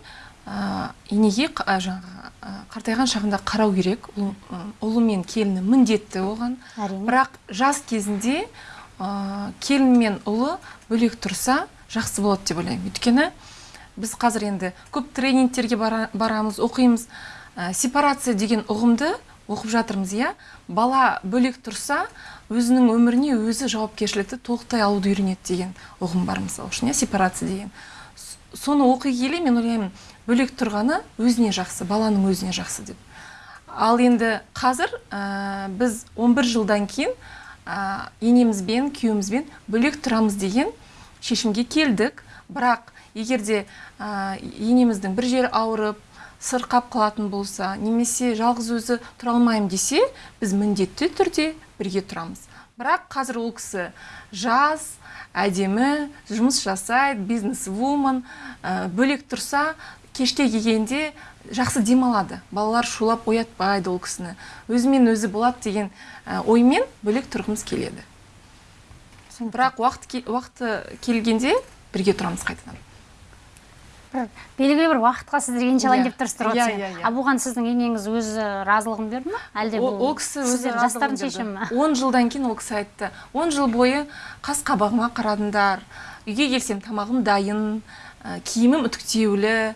ә, енеге ә, жаңағы қартайған шағында қарау керек. Ұл- ы, ұлы мен келіні міндетті оған. Әрине. бірақ жас кезінде ә, келін мен ұлы бөлек тұрса жақсы болады деп ойлаймын. Өйткені біз қазір енді көп тренингтерге бара- барамыз оқимыз. Ә, сепарация деген ұғымды оқып жатырмыз иә. Бала бөлек тұрса өзінің өміріне өзі жауапкершілікті толықтай алуды үйренеді деген ұғым бар мысалы үшін иә сепарация деген. Соны оқи келе мен ойлаймын бөлек тұрғаны өзіне жақсы баланың өзіне жақсы деп. Ал енді қазір ә, біз 11 жылдан кейін ә, енемізбен күйеуімізбен бөлек тұрамыз деген шешімге келдік. Бірақ егерде ә, енеміздің бір жері ауырып сырқап қалатын болса немесе жалғыз өзі тұра алмаймын десе біз міндетті түрде бірге тұрамыз. Бірақ қазір ол кісі жас әдемі жұмыс жасайды бизнес вумен бөлек тұрса кешке келгенде жақсы демалады. Балалар шулап оятпайды ол кісіні. Өзімен өзі болады деген ә, оймен бөлек тұрғымыз келеді. Бірақ уақыт уақыты келгенде бірге тұрамыз қайтадан. Бір белгілі бір уақытқа сіздер енші алайын Иә. деп тұрсыздар ғой Иә, иә, иә. а бұған сіздің енеңіз өзі разылығын берді ма? Әлде ол, бұл ол кісі өзі жастардың шешімі ме? Он жылдан кейін ол кісі айтты. Он жыл бойы қас қабағыма қарадыңдар. Үйге келсем тамағым дайын ә, киімім үтіктеулі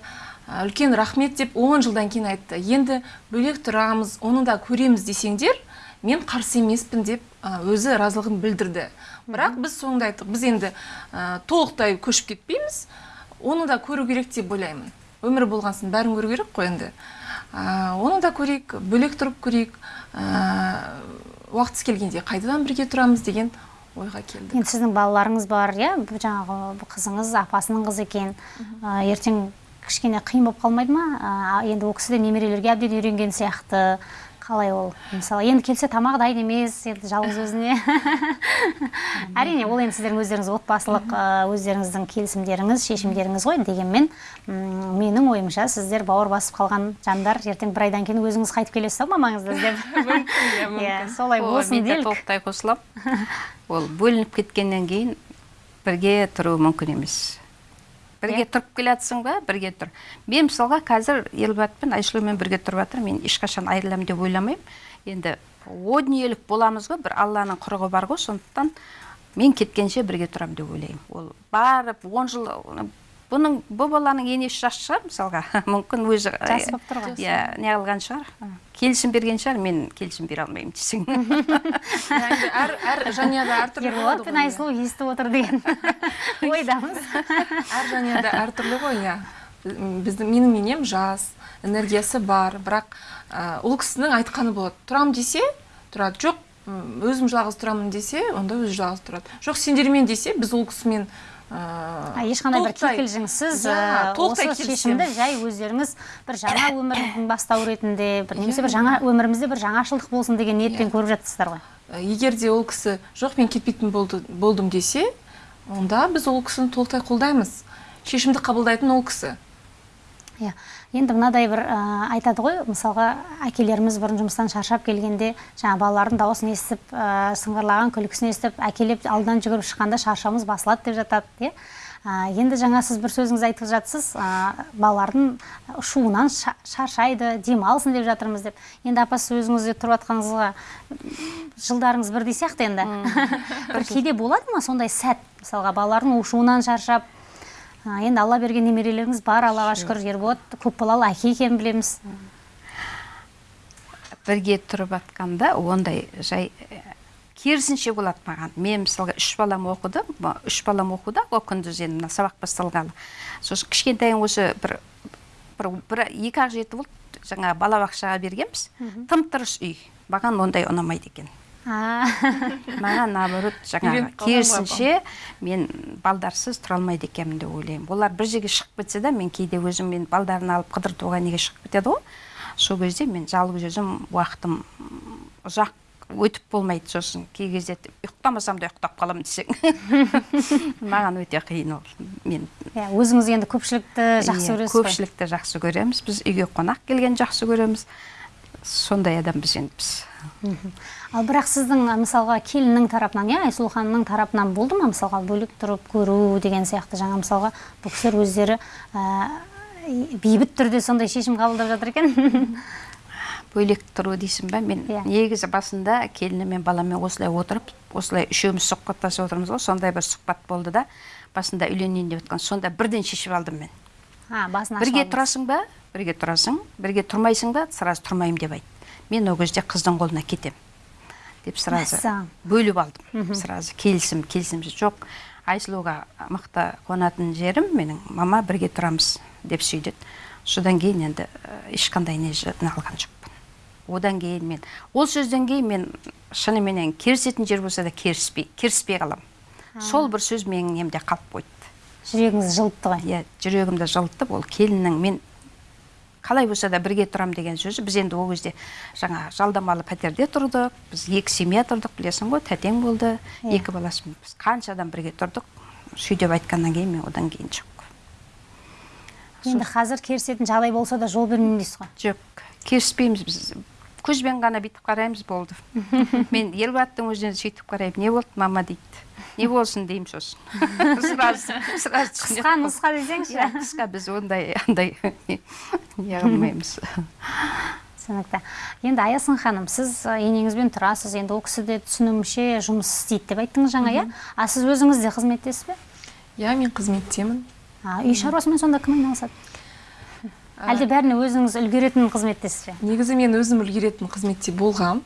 үлкен рахмет деп он жылдан кейін айтты. Енді бөлек тұрамыз оны да көреміз десеңдер мен қарсы емеспін деп өзі разылығын білдірді. Бірақ біз соңында айттық. Біз енді ә, толықтай көшіп кетпейміз. Оны да көру керек деп ойлаймын. Өмір болған соң бәрін көру керек қой енді. Ә, оны да көрейік бөлек тұрып көрейік. Ә, уақытысы келгенде қайтадан бірге тұрамыз деген ойға келдік. Енді сіздің балаларыңыз бар иә? Жаңағы қызыңыз апасының қызы екен. Ә, ертең кішкене қиын болып қалмайды ма? Ә, енді ол кісі де немерелерге әбден үйренген сияқты. Қалай ол? Мысалы енді келсе тамақ дайын емес енді жалғыз өзіне. [laughs] Әрине ол енді сіздердің өздеріңіз отбасылық өздеріңіздің келісімдеріңіз шешімдеріңіз ғой дегенмен менің ойымша сіздер бауыр басып қалған жандар ертең бір айдан кейін өзіңіз қайтып келесіз ау мамаңызды [laughs] іздеп [laughs] иә солай О, болсын делік. толықтай қосыламын ол бөлініп кеткеннен кейін бірге тұру мүмкін емес. Бірге Иә. тұрып келе жатсың ба? бірге тұр. Мен мысалға қазір елбатпен айсұлумен бірге тұрып жатырмын. Мен ешқашан айырыламын деп ойламаймын. Енді о дүниелік боламыз ғой. бір алланың құрығы бар ғой. Сондықтан мен кеткенше бірге тұрамын деп ойлаймын. Ол барып он жыл бұның бұл баланың енесі жас шығар мысалға. [laughs] Мүмкін өзі Жас болып тұр ғой. иә не қылған шығар. Келісім берген шығар мен келісім бере алмаймын десең. [laughs] Әр әр жанұяда әртүрлі болады пен иә. айсұлу естіп отыр деген [laughs] ойдамыз. Әр жанұяда әртүрлі ғой иә. Біздің менің енем жас энергиясы бар. Бірақ ол кісінің айтқаны болады. Тұрам десе тұрады. Жоқ өзім жалғыз тұрамын десе онда өзі жалғыз тұрады. Жоқ сендермен десе біз ол кісімен ешқандай бір кикілжіңсіз Иә, осы шешімді жай өздеріңіз бір жаңа [coughs] өмірдің бастау ретінде бір немесе бір жаңа өмірімізде бір жаңашылдық болсын деген ниетпен Иә. көріп жатсыздар ғой. Ә, егер де ол кісі жоқ мен кетпейтін болды, болдым десе онда біз ол кісіні толықтай қолдаймыз. Шешімді қабылдайтын ол кісі. Иә. Енді мынадай бір ә, айтады ғой мысалға әкелеріміз бұрын жұмыстан шаршап келгенде жаңа балалардың дауысын естіп ә, сыңғырлаған күлкісін естіп әкелеп алдынан жүгіріп шыққанда шаршауымыз басылады деп жатады иә. Ә, енді жаңа сіз бір сөзіңіз айтып жатсыз ә, балалардың шуынан ша- шаршайды демалсын деп жатырмыз деп. Енді апа сіз өзіңіз де тұрып жатқаныңызға жылдарыңыз бірдей сияқты енді. [laughs] Бір кейде болады ма сондай сәт мысалға балалардың шуынан шаршап енді алла берген немерелеріңіз бар аллаға шүкір. ерболат көпбалалы әке екенін білеміз. Бірге тұрып жатқанда ондай жай ә, керісінше болады маған. Мен мысалға үш балам оқыды үш балам оқуда ол күндіз енді мына сабақ басталғалы. Сосын кішкентайым осы бір бір, бір екі ақ жеті болды. Жаңа балабақшаға бергенбіз. Тым тырыс үй. Маған ондай ұнамайды екен. [laughs] маған наоборот жаңағы керісінше мен балдарсыз тұра алмайды екенмін деп ойлаймын. Олар бір жерге шығып кетсе де мен кейде өзім мен балдарын алып қыдыртуға неге шығып кетеді ғой? Сол кезде мен жалғыз өзім уақытым ұзақ өтіп болмайды сосын. Кей кезде ұйықтамасам да ұйықтап қаламын десең. [laughs] Маған өте қиын ол. Мен иә өзіңіз енді көпшілікті жақсы иә, көресіз ғой. көпшілікті жақсы көреміз. Біз үйге қонақ келген жақсы көреміз. Сондай адамбыз енді біз. Ал бірақ сіздің мысалға келіннің тарапынан иә айсұлу ханымның тарапынан болды ма? Мысалға бөлек тұрып көру деген сияқты жаңа мысалға бұл кісілер өздері ә, бейбіт түрде сондай шешім қабылдап жатыр екен? [laughs] Бөлек тұру дейсің ба? Мен Иә. негізі басында келінім мен баламмен осылай отырып осылай үшеуміз сұхбаттасып отырмыз ғой. Сондай бір сұхбат болды да басында үйленейін деп жатқан сонда бірден шешіп алдым мен. А, басын бірге тұрасың ба? Бірге тұрасың. Бірге тұрмайсың ба? Сразу тұрмаймын деп айт. Мен ол кезде қыздың қолына кетем деп сразу бөліп алдым. Сразу келісім келісім жоқ. Айсұлуға мықты қонатын жерім менің мама бірге тұрамыз деп сөйдеді содан кейін енді ешқандай не алған жоқпын. Одан кейін мен ол сөзден кейін мен шыныменен керісетін жер болса да керіспей керіспей қаламын сол бір сөз менің немде қалып қойды. Жүрегіңіз жылытты ғой. Иә жүрегімді жылытып ол келіннің мен қалай болса да бірге тұрам деген сөзі біз енді ол кезде жаңа жалдамалы пәтерде тұрдық біз екі семья тұрдық білесің ғой тәтең болды. Иә. екі баласымен біз қанша адам бірге тұрдық? Сөйтіп айтқаннан кейін мен одан кейін жоқ. Енді қазір керісетін жағдай болса да жол бермеймін дейсіз ғой? Жоқ. Керіспейміз біз. Көзбен ғана бүйтіп қараймыз болды. [laughs] Мен елбаттың өзінен сөйтіп қараймын. Не болды мама дейді. Не болсын деймін сосын [laughs] сразу сразу қысқа нұсқа десеңізші иә қысқа біз ондай андай не қылмаймыз. Түсінікті. Енді аясын ханым сіз ы, енеңізбен тұрасыз. Енді ол кісі де түсінуімше жұмыс істейді деп айттыңыз жаңа иә? А сіз өзіңіз де қызметтесіз бе? Иә мен қызметтемін. А, үй шаруасымен сонда кім айналысады? Әлде бәріне өзіңіз үлгеретін қызметтесіз бе? негізі мен өзім үлгеретін қызметте болғам.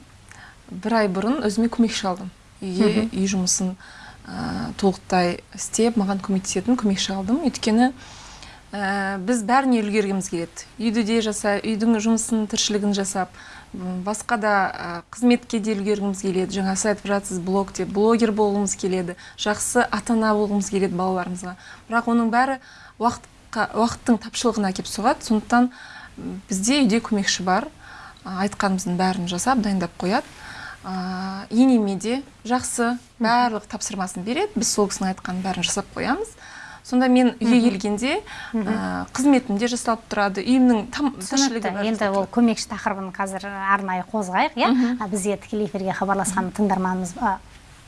Бір ай бұрын өзіме көмекші алдым. Үйге үй жұмысын ә, толықтай істеп маған көмектесетін көмекші алдым. Өйткені ә, біз бәріне үлгергіміз келеді. Үйді де жаса үйдің жұмысын тіршілігін жасап басқа да қызметке де үлгергіміз келеді. Жаңа сіз айтып жатсыз блог деп. Блогер болғымыз келеді. Жақсы ата ана болғымыз келеді балаларымызға. Бірақ оның бәрі уақытқа уақыттың тапшылығына әкеп соғады. Сондықтан бізде үйде көмекші бар. Айтқанымыздың бәрін жасап дайындап қояды. Ә, енеме де жақсы. Барлық тапсырмасын береді. Біз сол кісінің айтқанын бәрін жасап қоямыз. Сонда мен үйге келгенде ә, қызметім де жасалып тұрады. Үйімнің там тіршілігі түсінікті енді ол көмекші тақырыбын қазір арнайы қозғайық иә? А, бізге тікелей эфирге хабарласқан тыңдарманымыз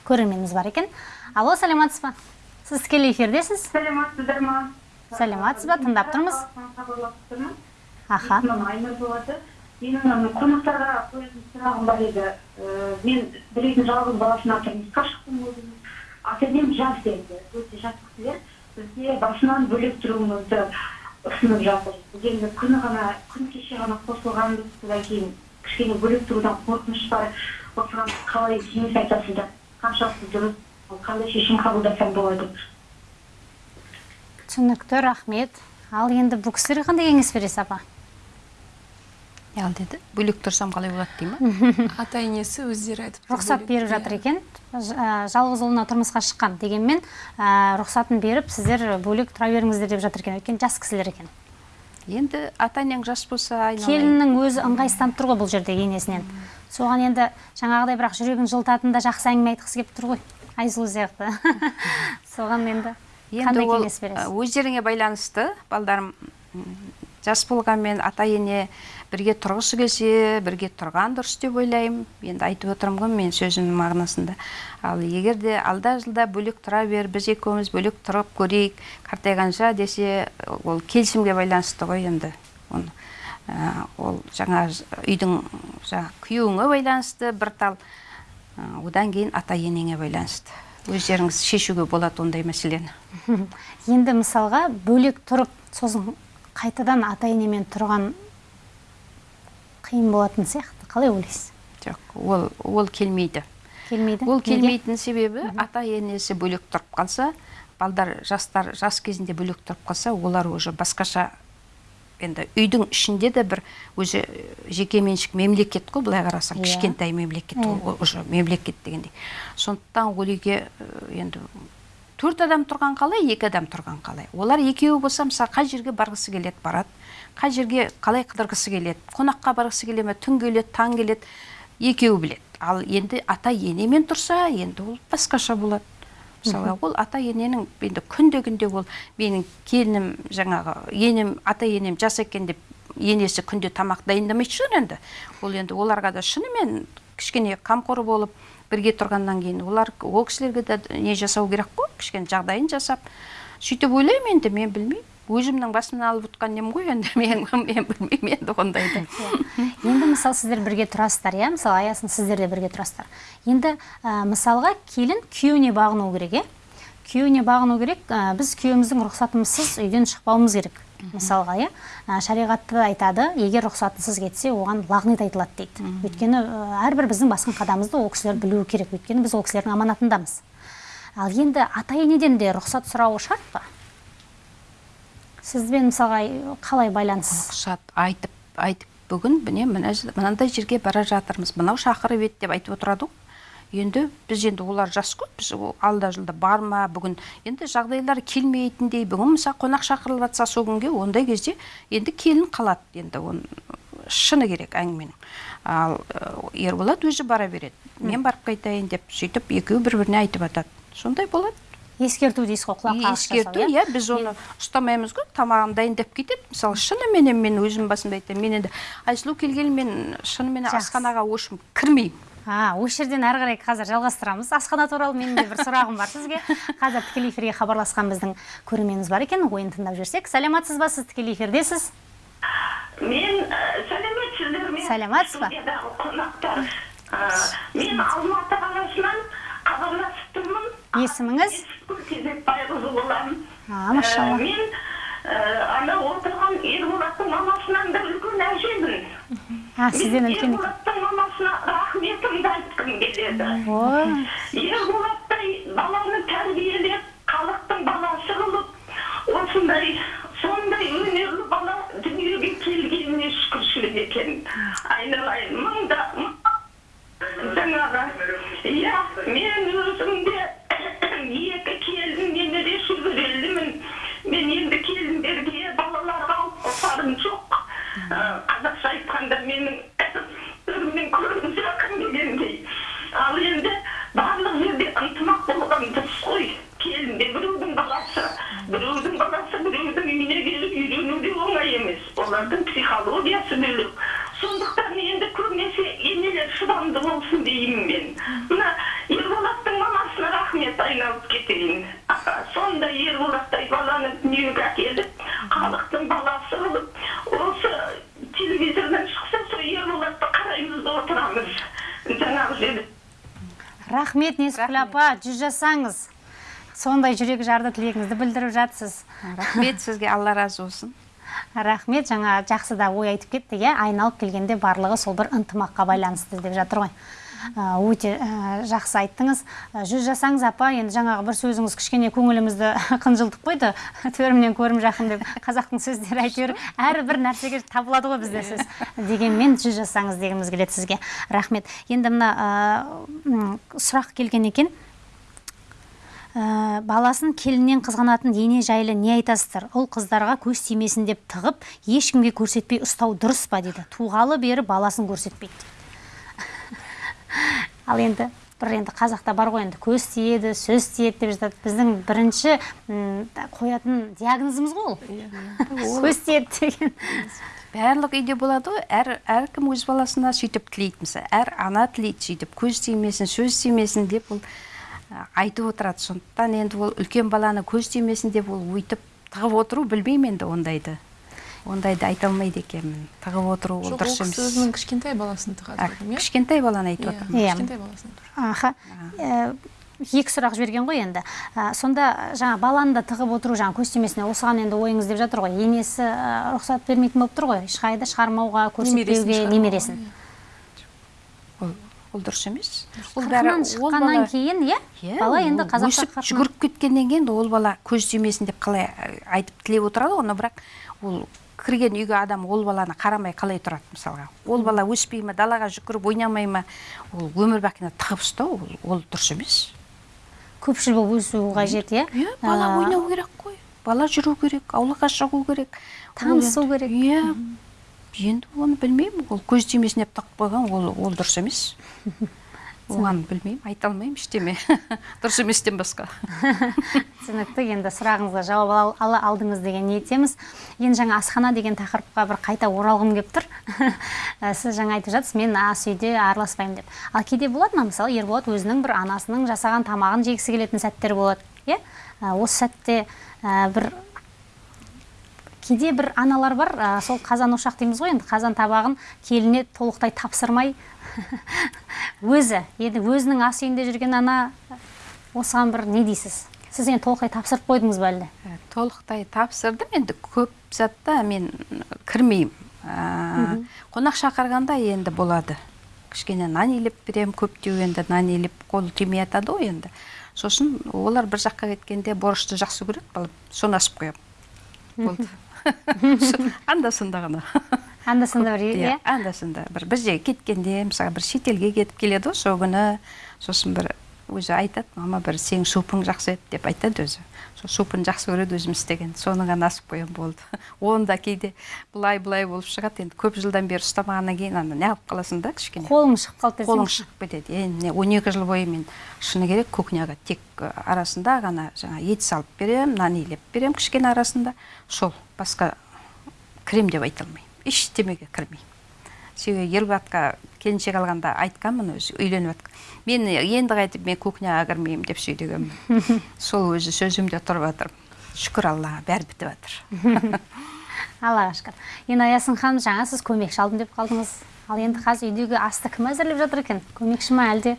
көрерменіміз бар екен. Алло саламатсыз ба? Сіз тікелей эфирдесіз? Сәлеметсіздер ма Сәлеметсіз ба? Тыңдап тұрмыз. аха. Есімім айнұр болады. Менің қонақтарға қоятын сұрағым бар еді мен бір үйдің жалғыз баласына тұрмысқа шықтым өзім ата енем жас енді. Өте жас кісілер бізге басынан бөлек тұруымызды ұсынып жатыр. Біз күні ғана күн кеше ғана қосылғанбыз содан кейін. Кішкене бөлек тұрудан қорқыныш бар. Осыған қалай кеңес айтасыздар қаншалықты дұрыс қандай шешім қабылдасам болады? Түсінікті рахмет. Ал енді бұл кісілерге қандай кеңес бересіз апа ал деді бөлек тұрсам қалай болады дей ма [laughs] ата енесі өздері айтып рұқсат беріп жатыр Иә. екен. Ә, жалғыз ұлына тұрмысқа шыққан дегенмен ә, рұқсатын беріп сіздер бөлек тұра беріңіздер деп жатыр екен. Өйткені жас кісілер екен. Енді ата енең жас болса айналайын. Келіннің өзі ыңғайсызданып тұр ғой бұл жерде енесінен. Соған енді жаңағыдай бірақ жүрегін жылытатын да жақсы әңгіме айтқысы келіп тұр ғой. Айсұлу сияқты. [laughs] Соған енді қандай кеңес бересіз? ә, өздеріңе байланысты балдарым жас болғанмен ата ене бірге тұрғысы келсе бірге тұрған дұрыс деп ойлаймын. Енді айтып отырмын ғой мен сөзімнің мағынасында. Ал егер де алда жылда бөлек тұра бер біз екеуміз бөлек тұрып көрейік қартайғанша десе ол келісімге байланысты ғой енді. Оны ә, ол жаңа үйдің жаңа күйеуіңе байланысты бір тал ә, одан кейін ата енеңе байланысты. Өздеріңіз шешуге болады ондай мәселені. [laughs] Енді мысалға бөлек тұрып сосын қайтадан ата енемен тұрған қиын болатын сияқты. Қалай ойлайсыз? Жоқ ол ол келмейді. Келмейді? Ол келмейтін себебі ата енесі бөлек тұрып қалса балдар жастар жас кезінде бөлек тұрып қалса олар уже басқаша енді үйдің ішінде де бір өзі жеке меншік мемлекет қой былай қарасаң. Иә. кішкентай мемлекет уже мемлекет дегендей. Сондықтан ол үйге э, енді төрт адам тұрған қалай екі адам тұрған қалай? Олар екеуі болса мысалы қай жерге барғысы келеді барады? Қай жерге қалай қыдырғысы келеді? Қонаққа барғысы келе ме? Түн келеді таң келеді? Екеуі біледі. Ал енді ата енемен тұрса енді ол басқаша болады. Мысалы ол ата ененің енді күнде күнде ол менің келінім жаңағы енем ата енем жас екен деп енесі күнде тамақ дайындамайтын шығар енді. Ол енді оларға да шынымен кішкене қамқор болып бірге тұрғаннан кейін олар ол кісілерге де не жасау керек қой кішкене жағдайын жасап. Сөйтіп ойлаймын енді мен білмеймін. Өзімнің басымнан алып отқан нем ғой енді [laughs] мен, мен білмеймін енді ондайды енді мысалы сіздер бірге тұрасыздар иә? Мысалы аясын сіздер де бірге тұрасыздар. Енді ә, мысалға келін күйеуіне бағыну керек иә? Күйеуіне бағыну керек ә, біз күйеуіміздің рұқсатымызсыз үйден шықпауымыз керек. Мысалға иә шариғатта айтады егер рұқсатынсыз кетсе оған лағнет айтылады дейді. Өйткені әрбір біздің басқан қадамымызды ол кісілер білуі керек. Өйткені біз ол кісілердің аманатындамыз. Ал енді ата енеден де рұқсат сұрауы шарт па? Сізбен мысалға қалай байланыс? Рұқсат айтып айтып бүгін міне мынандай жерге бара жатырмыз. Мынау шақырып еді деп айтып отырады ғой. Енді біз енді олар жас қой біз алда жылда барма бүгін енді жағдайлар келмейтіндей бүгін мысалы қонақ шақырылып жатса сол күнге ондай кезде енді келін қалады енді оны шыны керек әңгіменің. Ал ерболат өзі бара береді. Мен барып қайтайын деп сөйтіп екеуі бір біріне айтып жатады сондай болады. Ескерту дейсіз ғой құлақ қағыс ескерту жасау, иә біз оны ұстамаймыз ғой тамағын дайындап кетеді. Мысалы шыныменен мен өзім басымда айтамын мен енді айсұлу келгелі мен шынымен асханаға общем кірмеймін а осы жерден әрі қарай қазір жалғастырамыз. Асхана туралы менің де бір сұрағым бар сізге. Қазір тікелей эфирге хабарласқан біздің көрерменіміз бар екен. Ойын тыңдап жүрсек. Саламатсыз ба сіз тікелей эфирдесіз мен ә, сәлеметсіздер ме Сәлеметсіз ба? қонақтар. Ә, мен алматы қаласынан хабарласып тұрмын. Есіміңіз? кезек байғұзы боламын машалла. Ә, мен ә, ана отырған ерболаттың мамасынан да үлкен әжемін. А сізден үлкен екен мамасына рахметімді айтқым келеді ой ерболаттай баланы тәрбиелеп халықтың баласы қылып осындай сондай өнерлі бала дүниеге келгеніне шүкіршілік екен айналайын мың- жаңағы рахмет. несіпкүл апа жүз жасаңыз сондай жүрек жарды тілегіңізді білдіріп жатсыз. Рахмет сізге алла разы болсын. Рахмет жаңа жақсы да ой айтып кетті иә? Айналып келгенде барлығы сол бір ынтымаққа байланысты деп жатыр ғой. Өте жақсы айттыңыз. Жүз жасаңыз апа енді жаңағы бір сөзіңіз кішкене көңілімізді [laughs] қынжылтып қойды. [laughs] Төрімнен көрім жақын деп қазақтың сөздері әйтеуір әрбір нәрсеге табылады ғой бізде сөз. Дегенмен жүз жасаңыз дегіміз келеді сізге. Рахмет. Енді мына сұрақ келген екен. Ә, баласын келіннен қызғанатын ене жайлы не айтасыздар? Ұл қыздарға көз тимесін деп тығып ешкімге көрсетпей ұстау дұрыс па дейді туғалы бері баласын көрсетпейді. [laughs] ал енді бір енді қазақта бар ғой енді көз тиеді сөз тиеді деп жатады. Біздің бірінші қоятын диагнозымыз ғой [laughs] ол. Көз тиеді деген. барлық үйде болады ғой. Әр әркім өз баласына сөйтіп тілейді мысалы әр ана тілейді сөйтіп. Көз тимесін сөз тимесін деп ол айтып отырады. Сондықтан енді ол үлкен баланы көз тимесін деп ол өйтіп тығып отыру білмеймін енді ондайды. Ондайды айта алмайды екенмін. Тығып отыру ол жоқ ол дұрыс кісі емес. өзінің кішкентай баласын тығады иә? кішкентай баланы айтып Иә, отырмын. Иә. кішкентай баласын аха. Екі сұрақ жіберген ғой енді. Ә, сонда жаңа баланы да тығып отыру жаңа көз тимесіне осыған енді ойыңыз деп жатыр ғой. Енесі ә, рұқсат бермейтін болып тұр ғой. Ешқайда шығармауға көрсетпеуге немересін ол, ол дұрыс емес. Ол шыққаннан кейін иә? Иә, бала енді қазақша жүгіріп кеткеннен кейін ол бала көз тимесін деп қалай айтып тілеп отырады ғой но бірақ ол кірген үйге адам ол баланы қарамай қалай тұрады мысалға? Ол бала өспей ма далаға жүгіріп ойнамай ма? Ол өмір бақина тығып ұстау ол, ол дұрыс емес. Көпшіл болып өсу қажет иә? Иә бала ойнау керек қой. Бала жүру керек аулаға шығу керек. Танысу керек. иә енді оны білмеймін. Ол көз тимесін деп тығып қойған ол ол дұрыс емес. [laughs] оған білмеймін айта алмаймын ештеме. [laughs] Дұрыс еместен басқа. [laughs] Түсінікті енді сұрағыңызға жауап ал- ала алдыңыз деген ниеттеміз енді жаңа асхана деген тақырыпқа бір қайта оралғым келіп тұр. [laughs] Ә, сіз жаңа айтып жатсыз мен ас үйде араласпаймын деп. Ал кейде болады ма мысалы ерболат өзінің бір анасының жасаған тамағын жегісі келетін сәттер болады иә? Ә, осы сәтте ә, бір кейде бір аналар бар сол қазан ошақ дейміз ғой енді қазан табағын келініне толықтай тапсырмай [laughs] өзі. Енді өзінің ас үйінде жүрген ана осыған бір не дейсіз? Сіз енді толықтай тапсырып қойдыңыз ба әлде? Ә, толықтай тапсырдым. Енді көп затта мен кірмеймін. Ә, қонақ шақырғанда енді болады. Кішкене нан илеп беремін көптеу енді нан илеп қол тимей жатады ғой енді. Сосын олар бір жаққа кеткенде борышты жақсы көреді балам. Соны асып қоямын. Болды. [laughs] Анда санда ғана. Анда санда бір иә анда санда бір. Бір жерге кеткенде мысалы бір шетелге кетіп келеді ғой сол күні сосын бір өзі айтады мама бір сенің супың жақсы еді деп айтады өзі. Сол супын жақсы көреді өзім істеген. Соны ғана асып қоямын болды. [laughs] Оны да кейде былай былай болып шығады. Енді көп жылдан бері ұстамағаннан кейін ана неғып қаласың да кішкене? Қолың шығып қалды қолың шығып кетеді. Енді міне он екі жыл бойы мен шыны керек кухняға тек арасында ғана жаңа ет салып беремін нан илеп беремін кішкене арасында. Сол басқа кірем деп айта алмаймын. Ештемеге кірмеймін себебі ербатқа келіншек алғанда айтқанмын өзі үйленіп жатқан мен енді қайтып мен кухняға кірмеймін деп сөйлегенмін. [laughs] Сол өзі сөзімде тұрып жатыр. Шүкір аллаға бәрі бітіп жатыр. [laughs] Аллаға шүкір. Енді аясын ханым жаңа сіз көмекші алдым деп қалдыңыз. Ал енді қазір үйдегі асты кім әзірлеп жатыр екен? Көмекші ма әлде?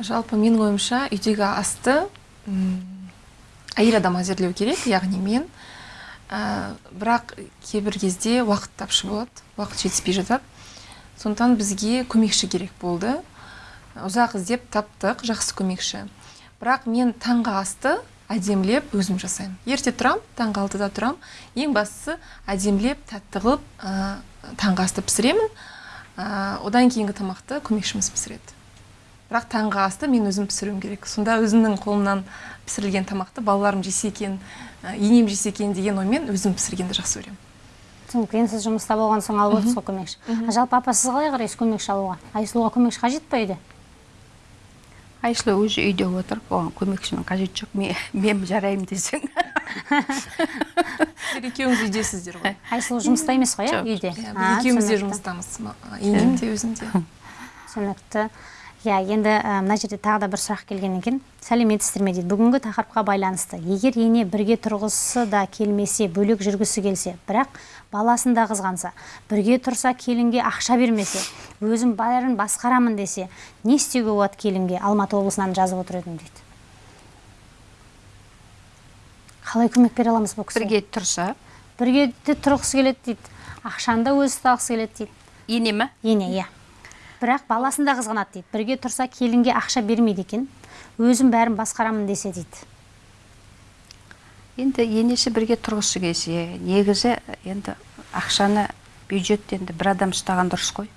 Жалпы менің ойымша үйдегі асты әйел адам әзірлеу керек яғни мен. Ә, бірақ кейбір кезде уақыт тапшы болады уақыт жетіспей жатады. Сондықтан бізге көмекші керек болды. Ұзақ іздеп таптық жақсы көмекші. Бірақ мен таңғы асты әдемілеп өзім жасаймын. Ерте тұрамын таңғы алтыда тұрамын ең бастысы әдемілеп тәтті қылып ә, таңғы асты пісіремін. Ә, одан кейінгі тамақты көмекшіміз пісіреді. Бірақ таңғы асты мен өзім пісіруім керек. Сонда өзімнің қолымнан пісірілген тамақты балаларым жесе екен енем жесе екен деген оймен өзім пісіргенді жақсы көремін. Түсінікті енді сіз жұмыста болған соң алып отырсыз ғой көмекші. А жалпы апа сіз қалай қарайсыз көмекші алуға? Айсұлуға көмекші қажет па үйде? Айсұлу өзі үйде отыр. Оған көмекшінің қажеті жоқ. Мен, мен жараймын десең. Сіздер екеуіңіз үйдесіздер ғой. Айсұлу жұмыста емес қой иә үйде? Иә, екеуміз де жұмыстамыз. Енем де өзім де. Түсінікті. Иә енді ә, мына жерде тағы да бір сұрақ келген екен сәлеметсіздер ме дейді бүгінгі тақырыпқа байланысты. Егер ене бірге тұрғысы да келмесе бөлек жүргісі келсе бірақ баласын да қызғанса бірге тұрса келінге ақша бермесе өзім бәрін басқарамын десе не істеуге болады келінге? Алматы облысынан жазып отыр едім дейді. Қалай көмек бере аламыз бұл кісіге? Бірге тұрса? Бірге де тұрғысы келеді дейді. Ақшаны да өзі ұстағысы келеді дейді. Ене ма ене иә. Бірақ баласын да қызғанады дейді. Бірге тұрса келінге ақша бермейді екен. Өзім бәрін басқарамын десе дейді. Енді енесі бірге тұрғысы келсе негізі енді ақшаны бюджетті енді бір адам ұстаған дұрыс қой.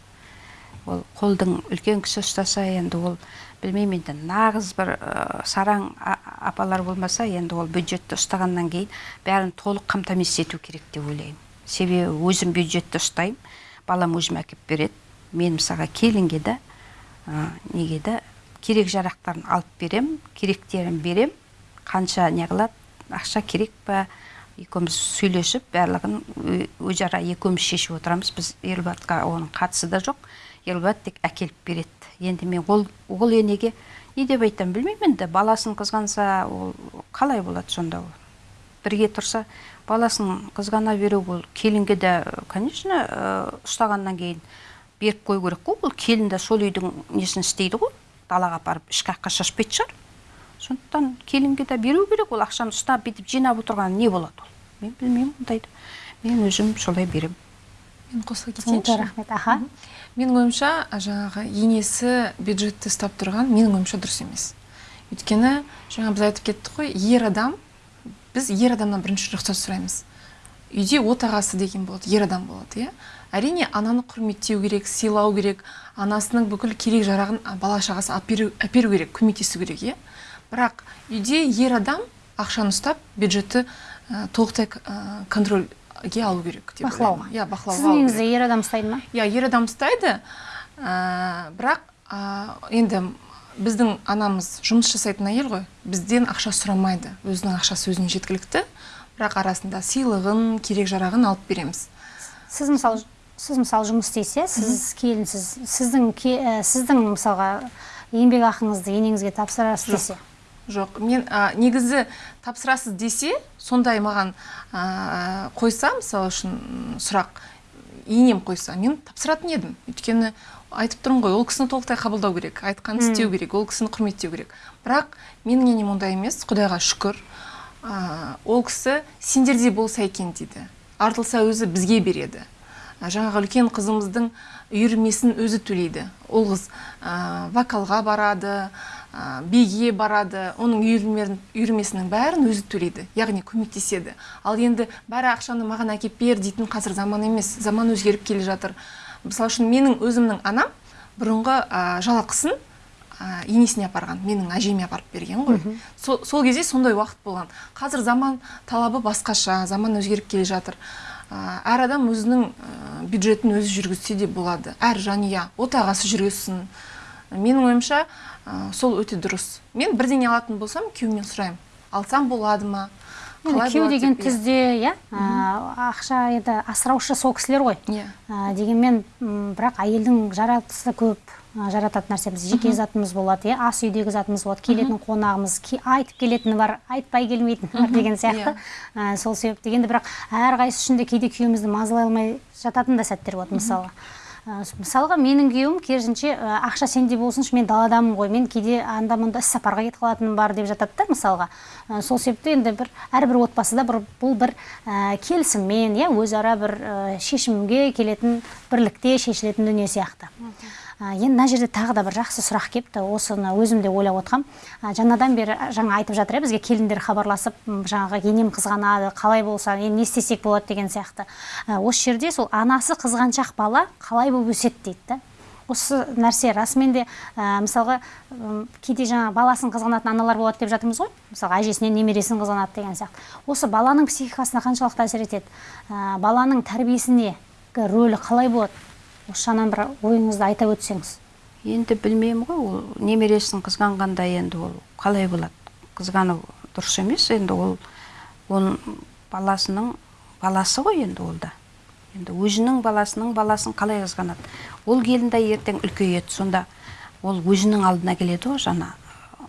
Ол қолдың үлкен кісі ұстаса енді ол білмеймін енді нағыз бір ә, сараң апалар болмаса енді ол бюджетті ұстағаннан кейін бәрін толық қамтамасыз ету керек деп ойлаймын. Себебі өзім бюджетті ұстаймын балам өзім әкеліп береді. Мен мысалға келінге де ә, неге де керек жарақтарын алып берем керектерін берем қанша не қылады ақша керек па екеуміз сөйлесіп барлығын өзара екеуміз шешіп отырамыз. Біз елбатқа оның қатысы да жоқ. Елбат тек әкеліп береді. Енді мен ол ол енеге не деп айтамын білмеймін енді. Баласын қызғанса ол қалай болады сонда ол? Бірге тұрса баласын қызғана беру ол келінге де конечно ұстағаннан кейін беріп қою керек қой. Ол келін де сол үйдің несін істейді ғой. Далаға апарып шкафқа шашпайтын шығар. Сондықтан келінге де беру керек. Ол ақшаны ұстап бүйтіп жинап отырған не болады ол? Мен білмеймін ондайды. Мен өзім солай беремін. Мен қосыла кетейінші. Рахмет. Аха. Менің ойымша жаңағы енесі бюджетті ұстап тұрған менің ойымша дұрыс емес. Өйткені жаңа біз айтып кеттік қой ер адам біз ер адамнан бірінші рұқсат сұраймыз. Үйде отағасы деген болады ер адам болады иә? Әрине ананы құрметтеу керек сыйлау керек анасының бүкіл керек жарағын бала шағасы әперу, әперу керек көмектесу керек иә? Бірақ үйде ер адам ақшаны ұстап бюджетті ә, толықтай ә, контрольге алу керек деп Бақылауға. иә бақылауға сіз алу керек. негізі ер адам ұстайды ма? Иә ер адам ұстайды ә, бірақ ә, енді біздің анамыз жұмыс жасайтын әйел ғой бізден ақша сұрамайды өзінің ақшасы өзіне жеткілікті. Бірақ арасында сыйлығын керек жарағын алып береміз. Сіз мысалы сіз мысалы жұмыс істейсіз сіз келінсіз сіздің ке- ә, сіздің мысалға еңбек ақыңызды енеңізге тапсырасыз десе? Жоқ. Мен ә, негізі тапсырасыз десе сондай маған ә, қойса мысалы үшін сұрақ енем қойса мен тапсыратын едім. Өйткені айтып тұрмын ғой ол кісіні толықтай қабылдау керек айтқанын істеу керек ол кісіні құрметтеу керек. Бірақ менің енем ондай емес құдайға шүкір ә, ол кісі сендердей болса екен дейді. Артылса өзі бізге береді. Жаңағы үлкен қызымыздың үйірмесін өзі төлейді. Ол қыз ә, вокалға барады ә, биге барады оның үйірмесінің бәрін өзі төлейді яғни көмектеседі. Ал енді бәрі ақшаны маған әкеп бер дейтін қазір заман емес заман өзгеріп келе жатыр. Мысалы үшін менің өзімнің анам бұрынғы ә, жалақысын ә, енесіне апарған менің әжеме апарып берген ғой. Сол, сол кезде сондай уақыт болған. Қазір заман талабы басқаша заман өзгеріп келе жатыр. Әр адам өзінің бюджетін өзі жүргізсе де болады. Әр жанұя отағасы жүргізсін. Менің ойымша ә, сол өте дұрыс. Мен бірдеңе алатын болсам күйеуімнен сұраймын. Алсам болады ма? Күйеу деген иә. түзде иә ә, ақша енді асыраушы сол кісілер ғой. Иә. Дегенмен бірақ әйелдің жаратысы көп. Жарататын нәрсеміз жеке затымыз болады иә. Ас үйдегі затымыз болады келетін қонағымыз ке- айтып келетіні бар айтпай келмейтіні бар деген сияқты. Ә, сол себепті енді бірақ әрқайсысы үшін де кейде күйеуімізді мазалай алмай жататын да сәттер болады мысалы. Ә, мысалға менің күйеуім керісінше ә, ақша сенде болсыншы мен даладамын ғой. Мен кейде анда мында іс сапарға кетіп қалатыным бар деп жатады да мысалға. Ә, сол себепті енді бір әрбір отбасыда бір бұл бір ә, келісіммен иә өзара бір ә, шешімге келетін бірлікте шешілетін дүние сияқты. Енді мына жерде тағы да бір жақсы сұрақ келіпті. Осыны өзім де ойлап отырқам Ә, жаңадан бері жаңа айтып жатыр иә бізге келіндер хабарласып жаңағы енем қызғанады қалай болса енді не істесек болады деген сияқты. Осы жерде сол анасы қызғаншақ бала қалай болып өседі дейді да. Осы нәрсе расымен де ә, мысалға кейде жаңа баласын қызғанатын аналар болады деп жатырмыз ғой. Мысалға әжесінен немересін қызғанады деген сияқты. Осы баланың психикасына қаншалықты әсер етеді? Баланың тәрбиесіне рөлі қалай болады? Осы жағынан бір ойыңызды айта өтсеңіз енді білмеймін ғой ол немересін қызғанғанда енді ол қалай болады? Қызғану дұрыс емес енді ол оның баласының баласы ғой енді ол да. Енді өзінің баласының баласын қалай қызғанады? Ол келін де ертең үлкейеді сонда ол өзінің алдына келеді ғой жаңа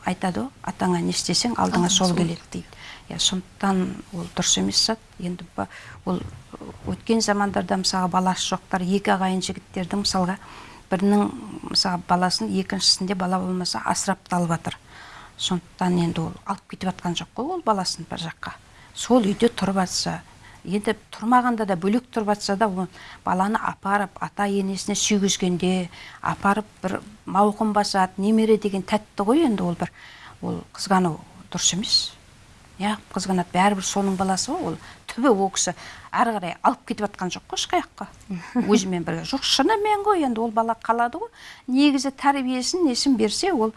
айтады ғой атаңа не істесең алдыңа сол келеді дейді. Иә сондықтан ол дұрыс емес зат. Енді ол өткен замандарда мысалға баласы жоқтар екі ағайын жігіттердің мысалға бірінің мысалы баласын екіншісінде бала болмаса асырап та алып жатыр. Сондықтан енді ол алып кетіп жатқан жоқ қой ол баласын бір жаққа. Сол үйде тұрып жатса енді тұрмағанда да бөлек тұрып жатса да ол баланы апарып ата енесіне сүйгізгенде апарып бір мауқын басады немере деген тәтті ғой енді ол бір. Ол қызғану дұрыс емес. Иә қызғанады бәрібір соның баласы ғой ол. Түбі ол кісі әрі қарай алып кетіп жатқан жоқ қой ешқаяққа [laughs] өзімен бірге. Жоқ шынымен ғой енді ол бала қалады ғой. Негізі тәрбиесін несін берсе ол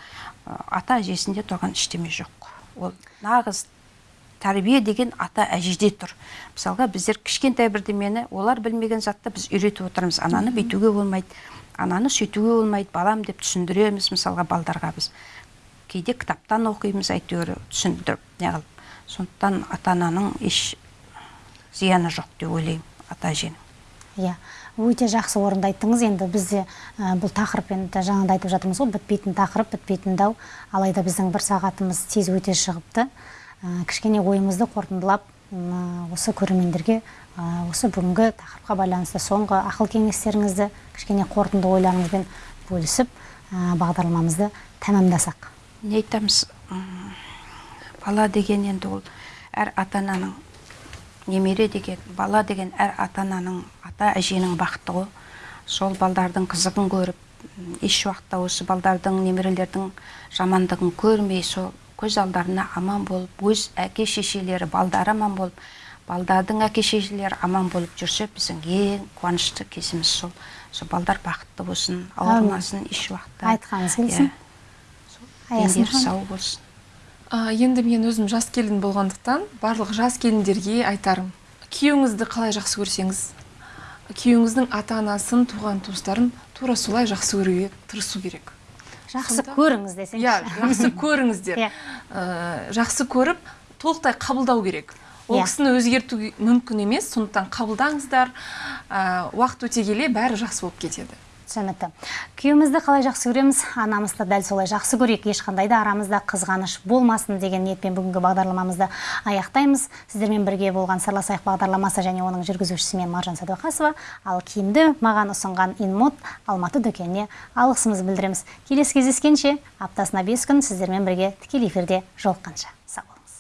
ата әжесінде тұрған ештеме жоқ ол нағыз тәрбие деген ата әжеде тұр. Мысалға біздер кішкентай бірдемені олар білмеген затты біз үйретіп отырмыз. Ананы бүйтуге болмайды. Ананы сөйтуге болмайды. Балам деп түсіндіреміз мысалға балдарға біз. Кейде кітаптан оқимыз әйтеуір түсіндіріп. Неғылып сондықтан ата ананың еш зияны жоқ деп ойлаймын ата әженің иә өте жақсы орынды айттыңыз енді бізде ә, бұл тақырып енді жаңа да айтып жатырмыз ғой бітпейтін тақырып бітпейтін дау. Алайда біздің бір сағатымыз тез өте шығыпты. Ә, кішкене ойымызды қорытындылап осы көрермендерге осы бүгінгі тақырыпқа байланысты соңғы ақыл кеңестеріңізді кішкене қорытынды ойларыңызбен бөлісіп бағдарламамызды тәмамдасақ. Не айтамыз? Бала деген енді ол әр ата ананың немере деген бала деген әр ата ананың ата әженің бақыты ғой. Сол балдардың қызығын көріп еш уақытта осы балдардың немерелердің жамандығын көрмей сол көз алдарына аман болып өз әке шешелері балдары аман болып балдардың әке шешелері аман болып жүрсе біздің ең қуанышты кезіміз сол. Сол балдар бақытты болсын ауырмасын еш уақытта. Айтқаныңыз келсін. Иә, дендері сау болсын. А, енді мен өзім жас келін болғандықтан барлық жас келіндерге айтарым. Күйеуіңізді қалай жақсы көрсеңіз күйеуіңіздің ата анасын туған туыстарын тура солай жақсы көруге тырысу керек. Жақсы Сонда- көріңіз десеңізші иә жақсы [laughs] көріңіздер Иә. Ә, жақсы көріп толықтай қабылдау керек. Ол Иә. кісіні өзгерту мүмкін емес сондықтан қабылдаңыздар. Ә, уақыт өте келе бәрі жақсы болып кетеді. Түсінікті. Күйеуімізді қалай жақсы көреміз? Анамызды дәл солай жақсы көрейік. Ешқандай да арамызда қызғаныш болмасын деген ниетпен бүгінгі бағдарламамызды аяқтаймыз. Сіздермен бірге болған сырласайық бағдарламасы және оның жүргізушісі мен маржан сәдуақасова ал киімді маған ұсынған инмод алматы дүкеніне алғысымызды білдіреміз. Келесі кездескенше аптасына бес күн сіздермен бірге тікелей эфирде жолыққанша.